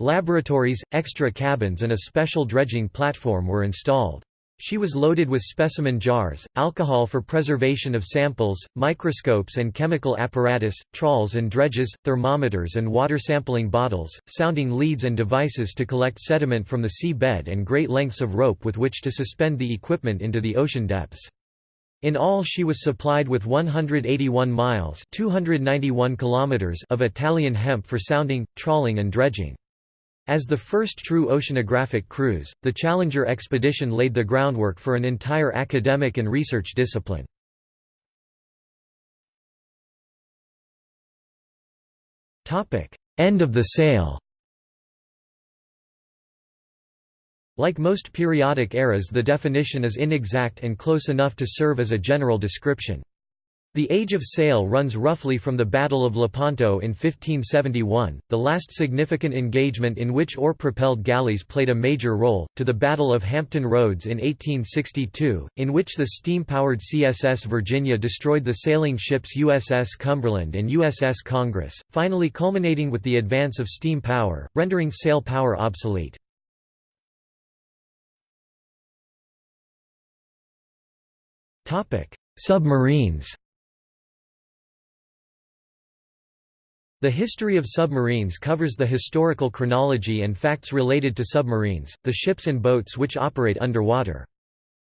Laboratories, extra cabins and a special dredging platform were installed. She was loaded with specimen jars, alcohol for preservation of samples, microscopes and chemical apparatus, trawls and dredges, thermometers and water sampling bottles, sounding leads and devices to collect sediment from the sea bed and great lengths of rope with which to suspend the equipment into the ocean depths. In all she was supplied with 181 miles 291 kilometers of Italian hemp for sounding, trawling and dredging. As the first true oceanographic cruise, the Challenger expedition laid the groundwork for an entire academic and research discipline. End of the sail Like most periodic eras the definition is inexact and close enough to serve as a general description. The Age of Sail runs roughly from the Battle of Lepanto in 1571, the last significant engagement in which oar-propelled galleys played a major role, to the Battle of Hampton Roads in 1862, in which the steam-powered CSS Virginia destroyed the sailing ships USS Cumberland and USS Congress, finally culminating with the advance of steam power, rendering sail power obsolete. Submarines The history of submarines covers the historical chronology and facts related to submarines, the ships and boats which operate underwater.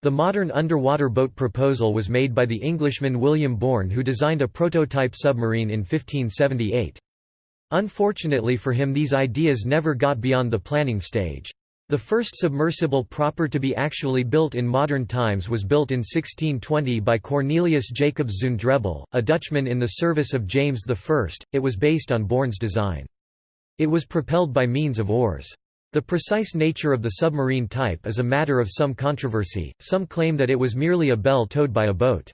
The modern underwater boat proposal was made by the Englishman William Bourne who designed a prototype submarine in 1578. Unfortunately for him these ideas never got beyond the planning stage. The first submersible proper to be actually built in modern times was built in 1620 by Cornelius Jacobszoon Drebbel, a Dutchman in the service of James I. It was based on Bourne's design. It was propelled by means of oars. The precise nature of the submarine type is a matter of some controversy, some claim that it was merely a bell towed by a boat.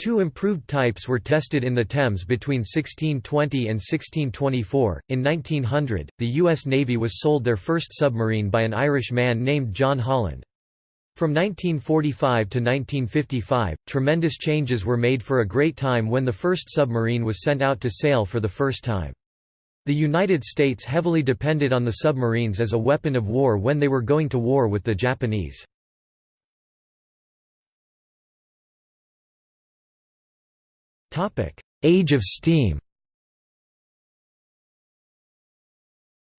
Two improved types were tested in the Thames between 1620 and 1624. In 1900, the U.S. Navy was sold their first submarine by an Irish man named John Holland. From 1945 to 1955, tremendous changes were made for a great time when the first submarine was sent out to sail for the first time. The United States heavily depended on the submarines as a weapon of war when they were going to war with the Japanese. Age of steam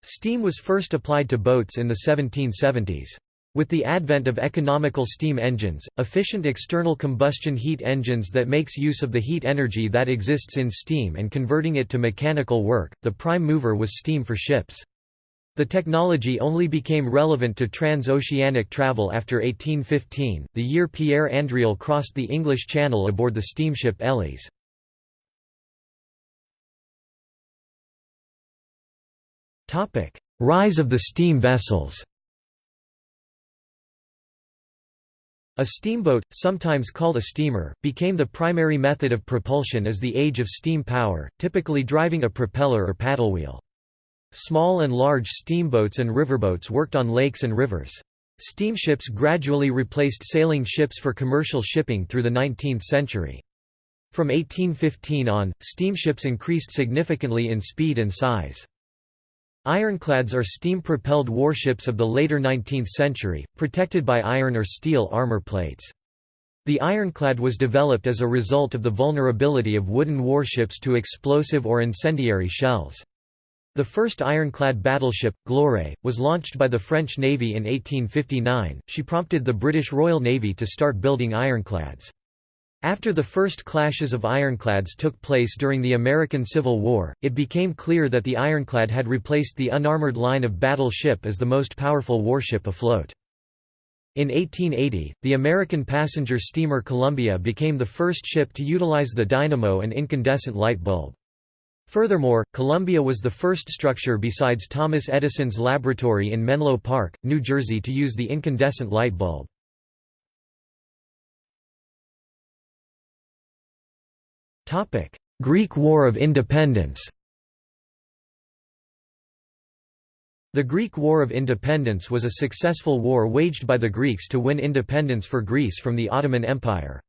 Steam was first applied to boats in the 1770s. With the advent of economical steam engines, efficient external combustion heat engines that makes use of the heat energy that exists in steam and converting it to mechanical work, the prime mover was steam for ships. The technology only became relevant to transoceanic travel after 1815, the year Pierre Andriel crossed the English Channel aboard the steamship Élise. Rise of the steam vessels A steamboat, sometimes called a steamer, became the primary method of propulsion as the age of steam power, typically driving a propeller or paddlewheel. Small and large steamboats and riverboats worked on lakes and rivers. Steamships gradually replaced sailing ships for commercial shipping through the 19th century. From 1815 on, steamships increased significantly in speed and size. Ironclads are steam-propelled warships of the later 19th century, protected by iron or steel armor plates. The ironclad was developed as a result of the vulnerability of wooden warships to explosive or incendiary shells. The first ironclad battleship, Gloire, was launched by the French Navy in 1859. She prompted the British Royal Navy to start building ironclads. After the first clashes of ironclads took place during the American Civil War, it became clear that the ironclad had replaced the unarmored line of battle ship as the most powerful warship afloat. In 1880, the American passenger steamer Columbia became the first ship to utilize the dynamo and incandescent light bulb. Furthermore, Columbia was the first structure besides Thomas Edison's laboratory in Menlo Park, New Jersey to use the incandescent light bulb. Greek War of Independence The Greek War of Independence was a successful war waged by the Greeks to win independence for Greece from the Ottoman Empire.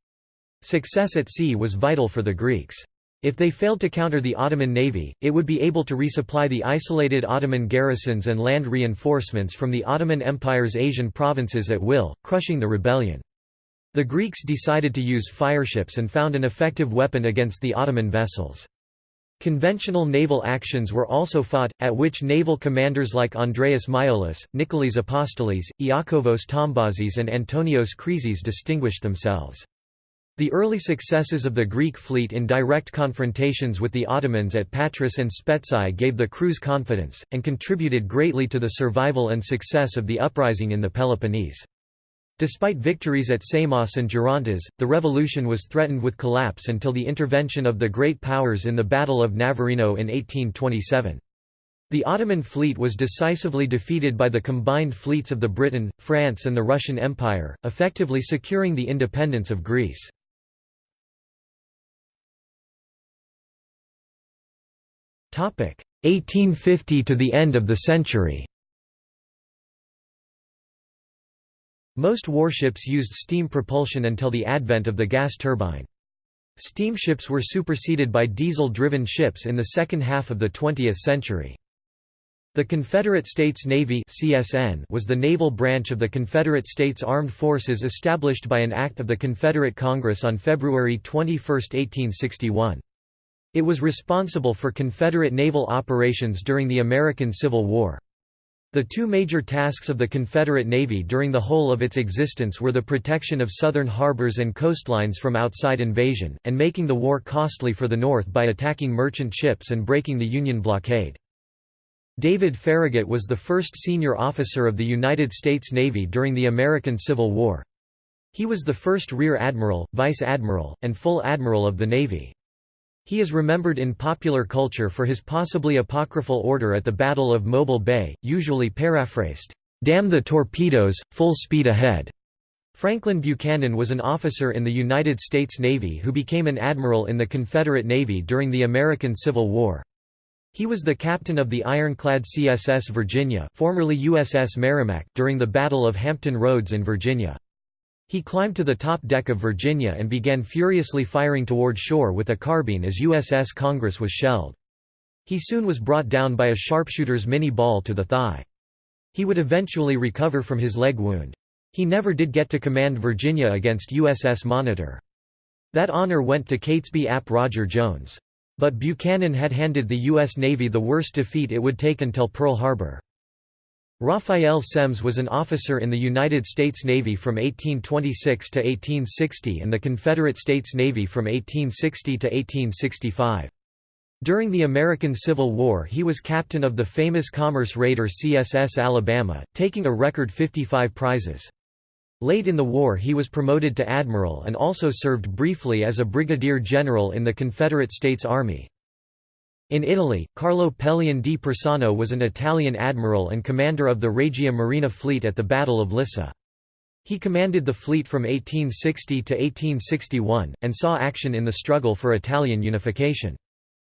Success at sea was vital for the Greeks. If they failed to counter the Ottoman navy, it would be able to resupply the isolated Ottoman garrisons and land reinforcements from the Ottoman Empire's Asian provinces at will, crushing the rebellion. The Greeks decided to use fireships and found an effective weapon against the Ottoman vessels. Conventional naval actions were also fought, at which naval commanders like Andreas Miaoulis, Nicholas Apostolis, Iakovos Tombazis and Antonios Kriezis distinguished themselves. The early successes of the Greek fleet in direct confrontations with the Ottomans at Patras and Spetsi gave the crews confidence, and contributed greatly to the survival and success of the uprising in the Peloponnese. Despite victories at Samos and Gerontas, the revolution was threatened with collapse until the intervention of the great powers in the Battle of Navarino in 1827. The Ottoman fleet was decisively defeated by the combined fleets of the Britain, France and the Russian Empire, effectively securing the independence of Greece. Topic 1850 to the end of the century Most warships used steam propulsion until the advent of the gas turbine. Steamships were superseded by diesel-driven ships in the second half of the 20th century. The Confederate States Navy (CSN) was the naval branch of the Confederate States Armed Forces established by an act of the Confederate Congress on February 21, 1861. It was responsible for Confederate naval operations during the American Civil War. The two major tasks of the Confederate Navy during the whole of its existence were the protection of southern harbors and coastlines from outside invasion, and making the war costly for the North by attacking merchant ships and breaking the Union blockade. David Farragut was the first senior officer of the United States Navy during the American Civil War. He was the first Rear Admiral, Vice Admiral, and Full Admiral of the Navy. He is remembered in popular culture for his possibly apocryphal order at the Battle of Mobile Bay, usually paraphrased, "'Damn the torpedoes, full speed ahead'". Franklin Buchanan was an officer in the United States Navy who became an admiral in the Confederate Navy during the American Civil War. He was the captain of the ironclad CSS Virginia formerly USS Merrimac during the Battle of Hampton Roads in Virginia. He climbed to the top deck of Virginia and began furiously firing toward shore with a carbine as USS Congress was shelled. He soon was brought down by a sharpshooter's Minié ball to the thigh. He would eventually recover from his leg wound. He never did get to command Virginia against USS Monitor. That honor went to Catesby Ap Roger Jones. But Buchanan had handed the U.S. Navy the worst defeat it would take until Pearl Harbor. Raphael Semmes was an officer in the United States Navy from 1826 to 1860 and the Confederate States Navy from 1860 to 1865. During the American Civil War he was captain of the famous commerce raider CSS Alabama, taking a record 55 prizes. Late in the war he was promoted to admiral and also served briefly as a brigadier general in the Confederate States Army. In Italy, Carlo Pellion di Persano was an Italian admiral and commander of the Regia Marina fleet at the Battle of Lissa. He commanded the fleet from 1860 to 1861, and saw action in the struggle for Italian unification.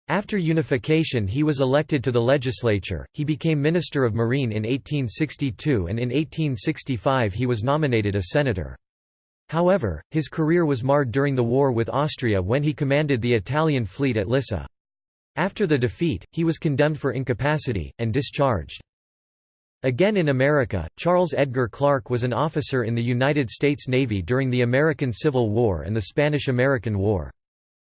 After unification he was elected to the legislature, he became Minister of Marine in 1862 and in 1865 he was nominated a senator. However, his career was marred during the war with Austria when he commanded the Italian fleet at Lissa. After the defeat, he was condemned for incapacity, and discharged. Again in America, Charles Edgar Clark was an officer in the United States Navy during the American Civil War and the Spanish–American War.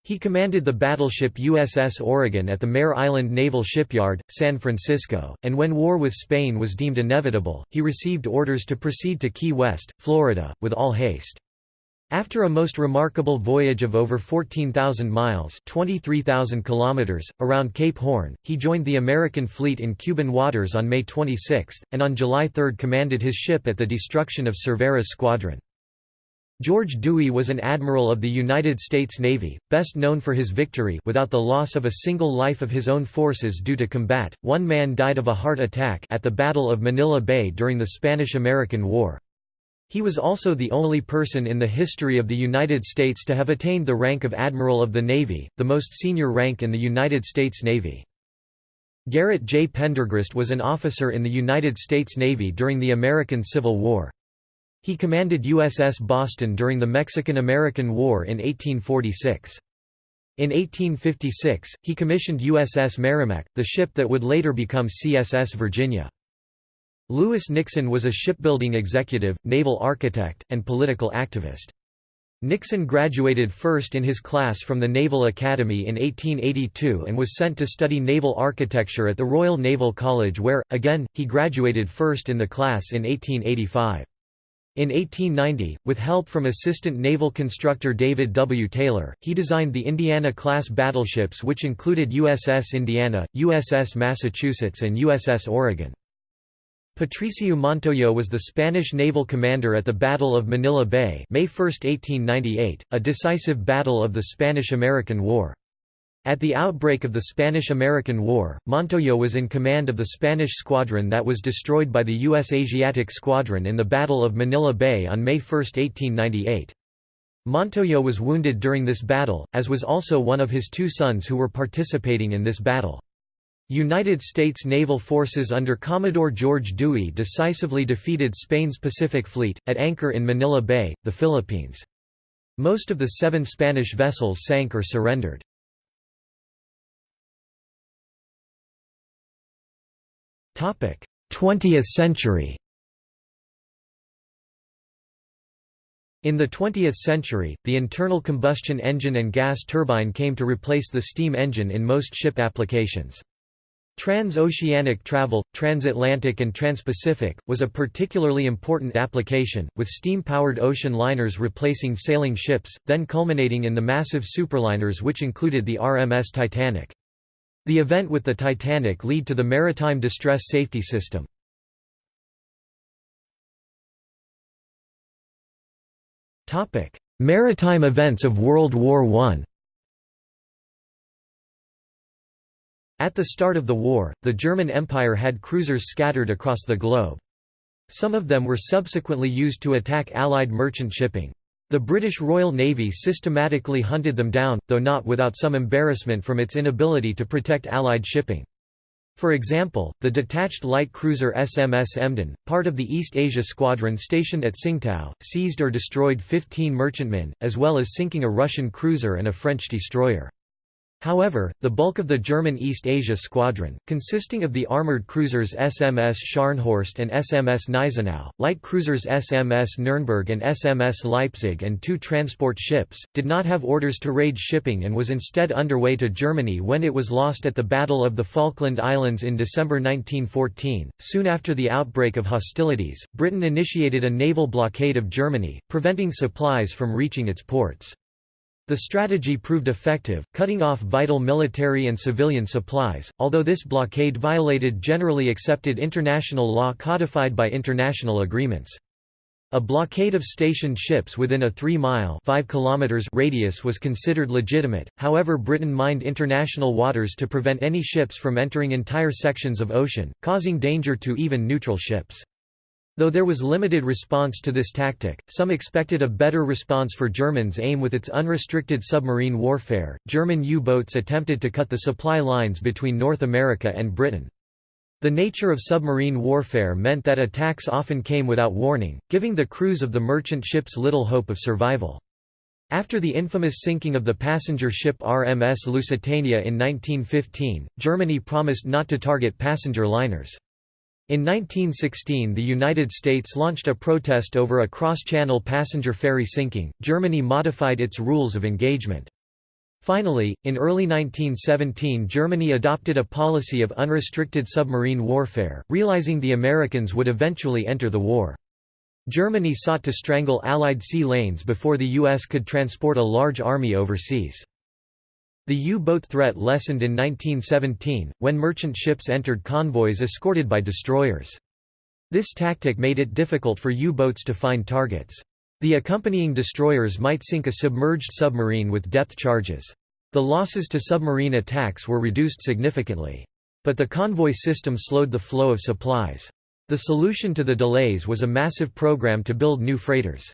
He commanded the battleship USS Oregon at the Mare Island Naval Shipyard, San Francisco, and when war with Spain was deemed inevitable, he received orders to proceed to Key West, Florida, with all haste. After a most remarkable voyage of over 14,000 miles 23,000 kilometers, around Cape Horn, he joined the American fleet in Cuban waters on May 26, and on July 3 commanded his ship at the destruction of Cervera's squadron. George Dewey was an admiral of the United States Navy, best known for his victory without the loss of a single life of his own forces due to combat. One man died of a heart attack at the Battle of Manila Bay during the Spanish–American War. He was also the only person in the history of the United States to have attained the rank of Admiral of the Navy, the most senior rank in the United States Navy. Garrett J. Pendergrast was an officer in the United States Navy during the American Civil War. He commanded USS Boston during the Mexican–American War in 1846. In 1856, he commissioned USS Merrimac, the ship that would later become CSS Virginia. Lewis Nixon was a shipbuilding executive, naval architect, and political activist. Nixon graduated first in his class from the Naval Academy in 1882 and was sent to study naval architecture at the Royal Naval College where, again, he graduated first in the class in 1885. In 1890, with help from assistant naval constructor David W. Taylor, he designed the Indiana-class battleships which included USS Indiana, USS Massachusetts and USS Oregon. Patricio Montoyo was the Spanish naval commander at the Battle of Manila Bay May 1, 1898, a decisive battle of the Spanish–American War. At the outbreak of the Spanish–American War, Montoyo was in command of the Spanish squadron that was destroyed by the U.S. Asiatic Squadron in the Battle of Manila Bay on May 1, 1898. Montoyo was wounded during this battle, as was also one of his two sons who were participating in this battle. United States naval forces under Commodore George Dewey decisively defeated Spain's Pacific Fleet, at anchor in Manila Bay, the Philippines. Most of the seven Spanish vessels sank or surrendered. Topic: 20th century In the 20th century, the internal combustion engine and gas turbine came to replace the steam engine in most ship applications. Transoceanic travel, transatlantic and transpacific, was a particularly important application, with steam-powered ocean liners replacing sailing ships, then culminating in the massive superliners which included the RMS Titanic. The event with the Titanic led to the Maritime Distress Safety System. Maritime events of World War I At the start of the war, the German Empire had cruisers scattered across the globe. Some of them were subsequently used to attack Allied merchant shipping. The British Royal Navy systematically hunted them down, though not without some embarrassment from its inability to protect Allied shipping. For example, the detached light cruiser SMS Emden, part of the East Asia Squadron stationed at Tsingtao, seized or destroyed 15 merchantmen, as well as sinking a Russian cruiser and a French destroyer. However, the bulk of the German East Asia Squadron, consisting of the armoured cruisers SMS Scharnhorst and SMS Gneisenau, light cruisers SMS Nürnberg and SMS Leipzig and two transport ships, did not have orders to raid shipping and was instead underway to Germany when it was lost at the Battle of the Falkland Islands in December 1914. Soon after the outbreak of hostilities, Britain initiated a naval blockade of Germany, preventing supplies from reaching its ports. The strategy proved effective, cutting off vital military and civilian supplies, although this blockade violated generally accepted international law codified by international agreements. A blockade of stationed ships within a 3-mile radius was considered legitimate, however Britain mined international waters to prevent any ships from entering entire sections of ocean, causing danger to even neutral ships. Though there was limited response to this tactic, some expected a better response for Germans' aim with its unrestricted submarine warfare. German U-boats attempted to cut the supply lines between North America and Britain. The nature of submarine warfare meant that attacks often came without warning, giving the crews of the merchant ships little hope of survival. After the infamous sinking of the passenger ship RMS Lusitania in 1915, Germany promised not to target passenger liners. In 1916 the United States launched a protest over a cross-channel passenger ferry sinking, Germany modified its rules of engagement. Finally, in early 1917 Germany adopted a policy of unrestricted submarine warfare, realizing the Americans would eventually enter the war. Germany sought to strangle Allied sea lanes before the U.S. could transport a large army overseas. The U-boat threat lessened in 1917, when merchant ships entered convoys escorted by destroyers. This tactic made it difficult for U-boats to find targets. The accompanying destroyers might sink a submerged submarine with depth charges. The losses to submarine attacks were reduced significantly. But the convoy system slowed the flow of supplies. The solution to the delays was a massive program to build new freighters.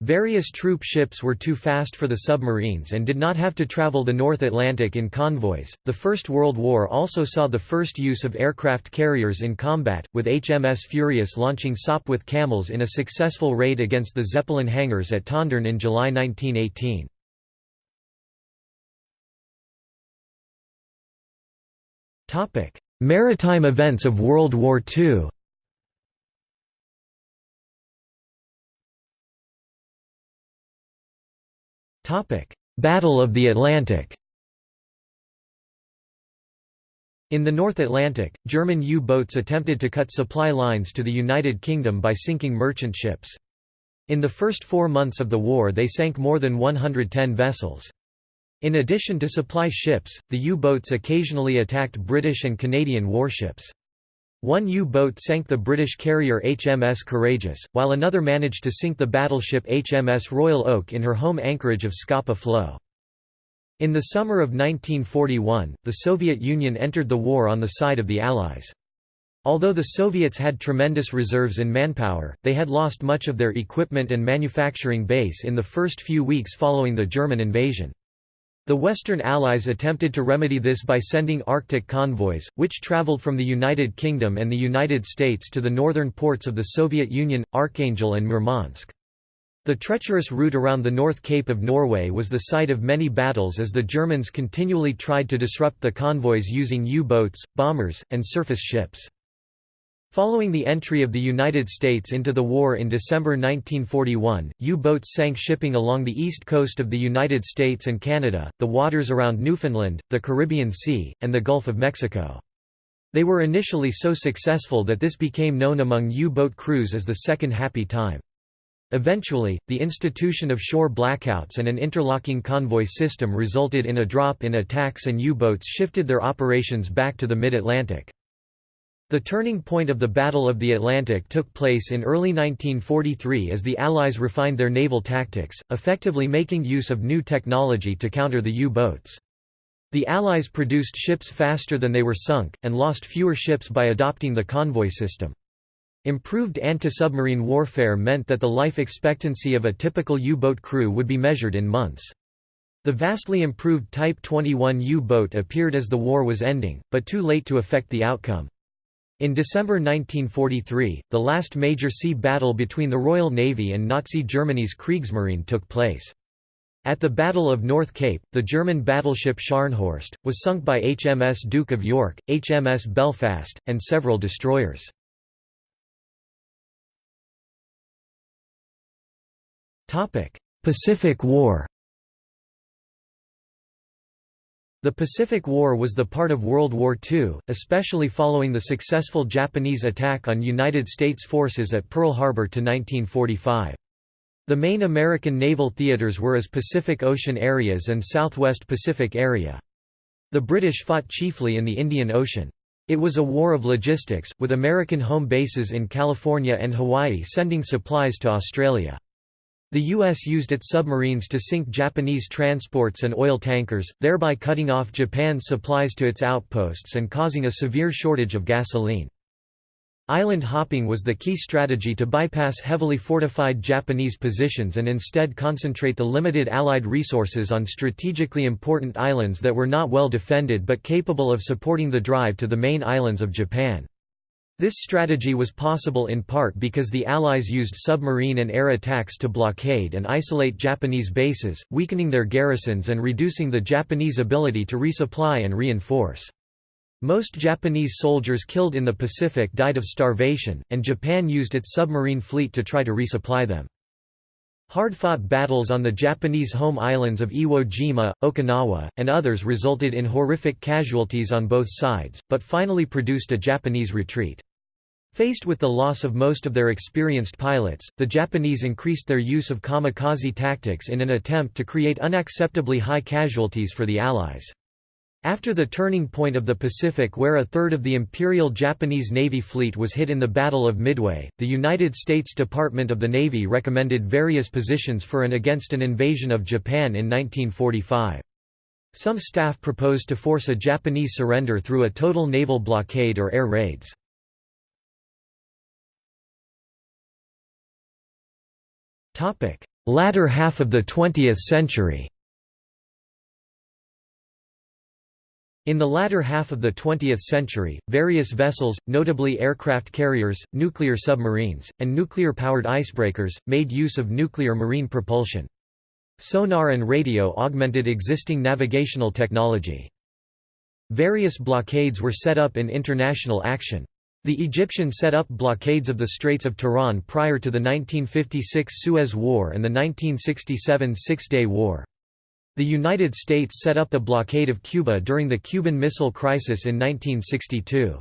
Various troop ships were too fast for the submarines and did not have to travel the North Atlantic in convoys. The First World War also saw the first use of aircraft carriers in combat, with HMS Furious launching Sopwith Camels in a successful raid against the Zeppelin hangars at Tondern in July 1918. Maritime events of World War II Battle of the Atlantic In the North Atlantic, German U-boats attempted to cut supply lines to the United Kingdom by sinking merchant ships. In the first four months of the war they sank more than 110 vessels. In addition to supply ships, the U-boats occasionally attacked British and Canadian warships. One U-boat sank the British carrier HMS Courageous, while another managed to sink the battleship HMS Royal Oak in her home anchorage of Scapa Flow. In the summer of 1941, the Soviet Union entered the war on the side of the Allies. Although the Soviets had tremendous reserves in manpower, they had lost much of their equipment and manufacturing base in the first few weeks following the German invasion. The Western Allies attempted to remedy this by sending Arctic convoys, which traveled from the United Kingdom and the United States to the northern ports of the Soviet Union, Archangel and Murmansk. The treacherous route around the North Cape of Norway was the site of many battles as the Germans continually tried to disrupt the convoys using U-boats, bombers, and surface ships. Following the entry of the United States into the war in December 1941, U-boats sank shipping along the east coast of the United States and Canada, the waters around Newfoundland, the Caribbean Sea, and the Gulf of Mexico. They were initially so successful that this became known among U-boat crews as the Second Happy Time. Eventually, the institution of shore blackouts and an interlocking convoy system resulted in a drop in attacks and U-boats shifted their operations back to the mid-Atlantic. The turning point of the Battle of the Atlantic took place in early 1943 as the Allies refined their naval tactics, effectively making use of new technology to counter the U-boats. The Allies produced ships faster than they were sunk, and lost fewer ships by adopting the convoy system. Improved anti-submarine warfare meant that the life expectancy of a typical U-boat crew would be measured in months. The vastly improved Type 21 U-boat appeared as the war was ending, but too late to affect the outcome. In December 1943, the last major sea battle between the Royal Navy and Nazi Germany's Kriegsmarine took place. At the Battle of North Cape, the German battleship Scharnhorst, was sunk by HMS Duke of York, HMS Belfast, and several destroyers. Pacific War The Pacific War was the part of World War II, especially following the successful Japanese attack on United States forces at Pearl Harbor to 1945. The main American naval theaters were as Pacific Ocean areas and Southwest Pacific area. The British fought chiefly in the Indian Ocean. It was a war of logistics, with American home bases in California and Hawaii sending supplies to Australia. The U.S. used its submarines to sink Japanese transports and oil tankers, thereby cutting off Japan's supplies to its outposts and causing a severe shortage of gasoline. Island hopping was the key strategy to bypass heavily fortified Japanese positions and instead concentrate the limited Allied resources on strategically important islands that were not well defended but capable of supporting the drive to the main islands of Japan. This strategy was possible in part because the Allies used submarine and air attacks to blockade and isolate Japanese bases, weakening their garrisons and reducing the Japanese ability to resupply and reinforce. Most Japanese soldiers killed in the Pacific died of starvation, and Japan used its submarine fleet to try to resupply them. Hard-fought battles on the Japanese home islands of Iwo Jima, Okinawa, and others resulted in horrific casualties on both sides, but finally produced a Japanese retreat. Faced with the loss of most of their experienced pilots, the Japanese increased their use of kamikaze tactics in an attempt to create unacceptably high casualties for the Allies. After the turning point of the Pacific where a third of the Imperial Japanese Navy fleet was hit in the Battle of Midway, the United States Department of the Navy recommended various positions for and against an invasion of Japan in 1945. Some staff proposed to force a Japanese surrender through a total naval blockade or air raids. Latter half of the 20th century In the latter half of the 20th century, various vessels, notably aircraft carriers, nuclear submarines, and nuclear-powered icebreakers, made use of nuclear marine propulsion. Sonar and radio augmented existing navigational technology. Various blockades were set up in international action. The Egyptian set up blockades of the Straits of Tiran prior to the 1956 Suez War and the 1967 Six-Day War. The United States set up a blockade of Cuba during the Cuban Missile Crisis in 1962.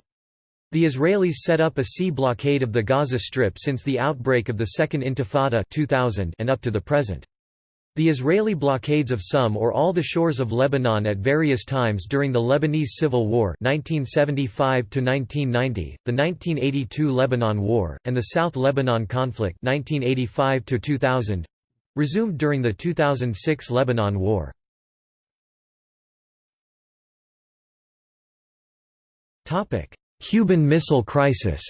The Israelis set up a sea blockade of the Gaza Strip since the outbreak of the Second Intifada 2000 and up to the present. The Israeli blockades of some or all the shores of Lebanon at various times during the Lebanese Civil War 1975 the 1982 Lebanon War, and the South Lebanon Conflict 1985 2000 Resumed during the 2006 Lebanon War. Cuban Missile Crisis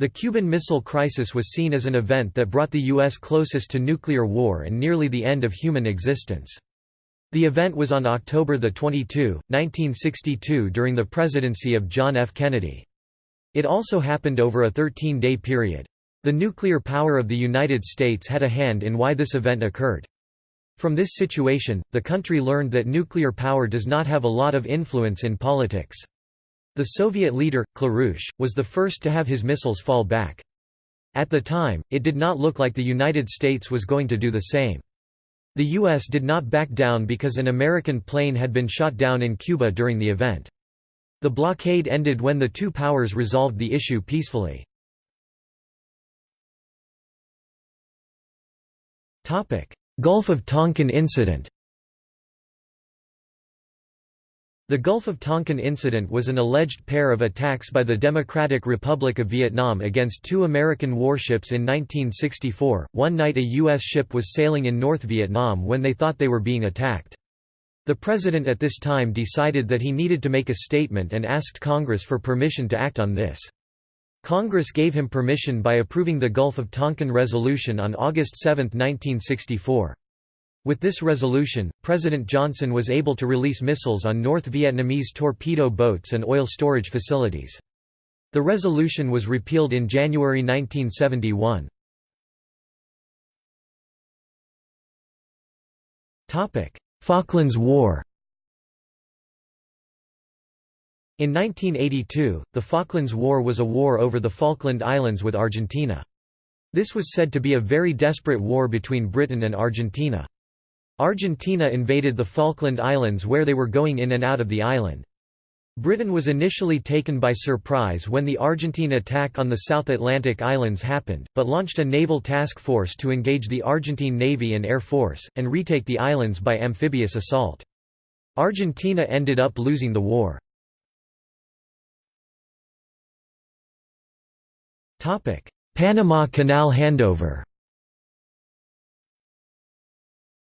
The Cuban Missile Crisis was seen as an event that brought the U.S. closest to nuclear war and nearly the end of human existence. The event was on October 22, 1962 during the presidency of John F. Kennedy. It also happened over a 13-day period. The nuclear power of the United States had a hand in why this event occurred. From this situation, the country learned that nuclear power does not have a lot of influence in politics. The Soviet leader, Khrushchev, was the first to have his missiles fall back. At the time, it did not look like the United States was going to do the same. The U.S. did not back down because an American plane had been shot down in Cuba during the event. The blockade ended when the two powers resolved the issue peacefully. Gulf of Tonkin incident The Gulf of Tonkin incident was an alleged pair of attacks by the Democratic Republic of Vietnam against two American warships in 1964. One night a U.S. ship was sailing in North Vietnam when they thought they were being attacked. The president at this time decided that he needed to make a statement and asked Congress for permission to act on this. Congress gave him permission by approving the Gulf of Tonkin Resolution on August 7, 1964. With this resolution, President Johnson was able to release missiles on North Vietnamese torpedo boats and oil storage facilities. The resolution was repealed in January 1971. Falklands War In 1982, the Falklands War was a war over the Falkland Islands with Argentina. This was said to be a very desperate war between Britain and Argentina. Argentina invaded the Falkland Islands where they were going in and out of the island. Britain was initially taken by surprise when the Argentine attack on the South Atlantic Islands happened, but launched a naval task force to engage the Argentine Navy and Air Force, and retake the islands by amphibious assault. Argentina ended up losing the war. Panama Canal handover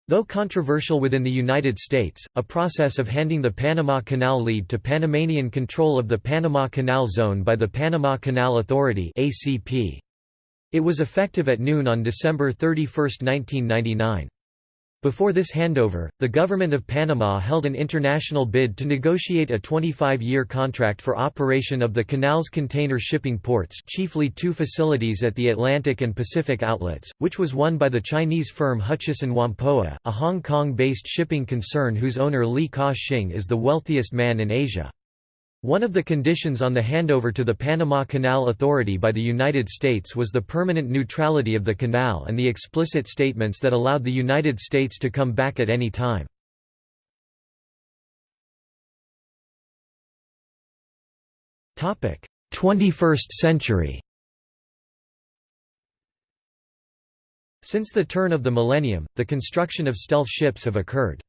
Though controversial within the United States, a process of handing the Panama Canal lead to Panamanian control of the Panama Canal Zone by the Panama Canal Authority. It was effective at noon on December 31, 1999. Before this handover, the government of Panama held an international bid to negotiate a 25-year contract for operation of the canal's container shipping ports chiefly two facilities at the Atlantic and Pacific outlets, which was won by the Chinese firm Hutchison Whampoa, a Hong Kong-based shipping concern whose owner Li Ka-shing is the wealthiest man in Asia. One of the conditions on the handover to the Panama Canal Authority by the United States was the permanent neutrality of the canal and the explicit statements that allowed the United States to come back at any time. Topic: Twenty-first century Since the turn of the millennium, the construction of stealth ships have occurred.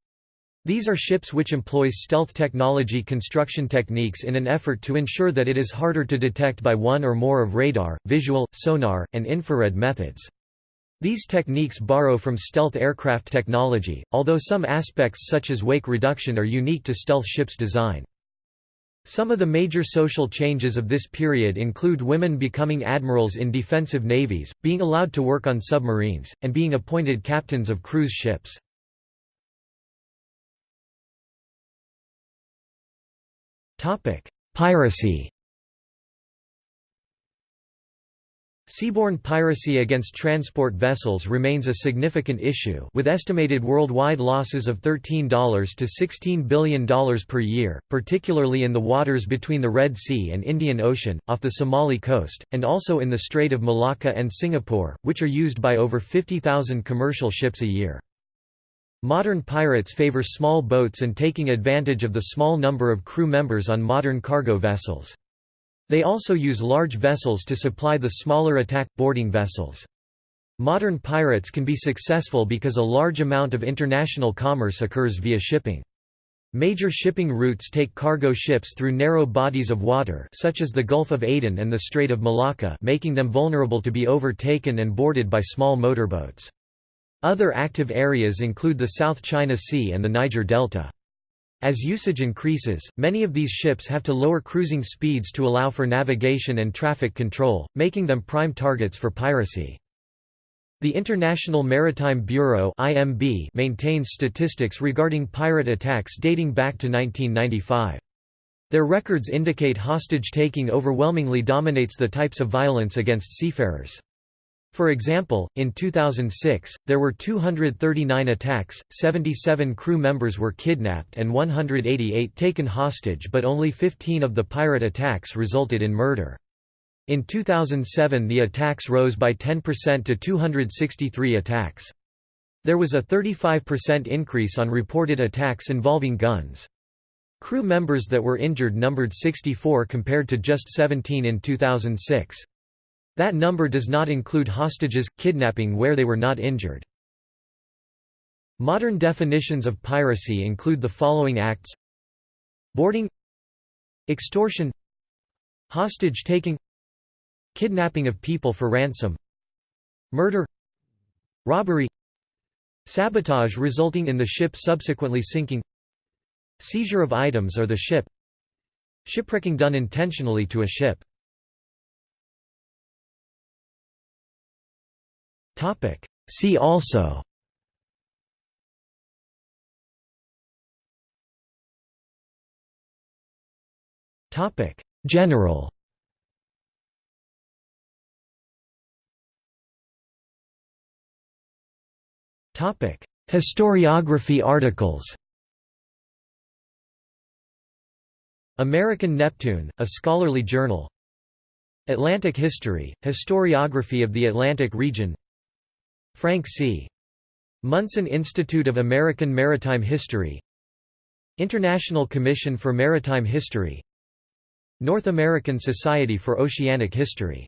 These are ships which employs stealth technology construction techniques in an effort to ensure that it is harder to detect by one or more of radar, visual, sonar, and infrared methods. These techniques borrow from stealth aircraft technology, although some aspects such as wake reduction are unique to stealth ships' design. Some of the major social changes of this period include women becoming admirals in defensive navies, being allowed to work on submarines, and being appointed captains of cruise ships. Piracy Seaborne piracy against transport vessels remains a significant issue with estimated worldwide losses of $13 to $16 billion per year, particularly in the waters between the Red Sea and Indian Ocean, off the Somali coast, and also in the Strait of Malacca and Singapore, which are used by over 50,000 commercial ships a year. Modern pirates favor small boats and taking advantage of the small number of crew members on modern cargo vessels. They also use large vessels to supply the smaller attack, boarding vessels. Modern pirates can be successful because a large amount of international commerce occurs via shipping. Major shipping routes take cargo ships through narrow bodies of water such as the Gulf of Aden and the Strait of Malacca making them vulnerable to be overtaken and boarded by small motorboats. Other active areas include the South China Sea and the Niger Delta. As usage increases, many of these ships have to lower cruising speeds to allow for navigation and traffic control, making them prime targets for piracy. The International Maritime Bureau (IMB) maintains statistics regarding pirate attacks dating back to 1995. Their records indicate hostage-taking overwhelmingly dominates the types of violence against seafarers. For example, in 2006, there were 239 attacks, 77 crew members were kidnapped and 188 taken hostage but only 15 of the pirate attacks resulted in murder. In 2007 the attacks rose by 10% to 263 attacks. There was a 35% increase on reported attacks involving guns. Crew members that were injured numbered 64 compared to just 17 in 2006. That number does not include hostages, kidnapping where they were not injured. Modern definitions of piracy include the following acts. Boarding. Extortion. Hostage-taking Kidnapping of people for ransom. Murder. Robbery. Sabotage resulting in the ship subsequently sinking. Seizure of items or the ship. Shipwrecking done intentionally to a ship See also. Topic. General. Topic. Historiography articles. American Neptune, a scholarly journal. Atlantic History, historiography of the Atlantic region Frank C. Munson Institute of American Maritime History International Commission for Maritime History North American Society for Oceanic History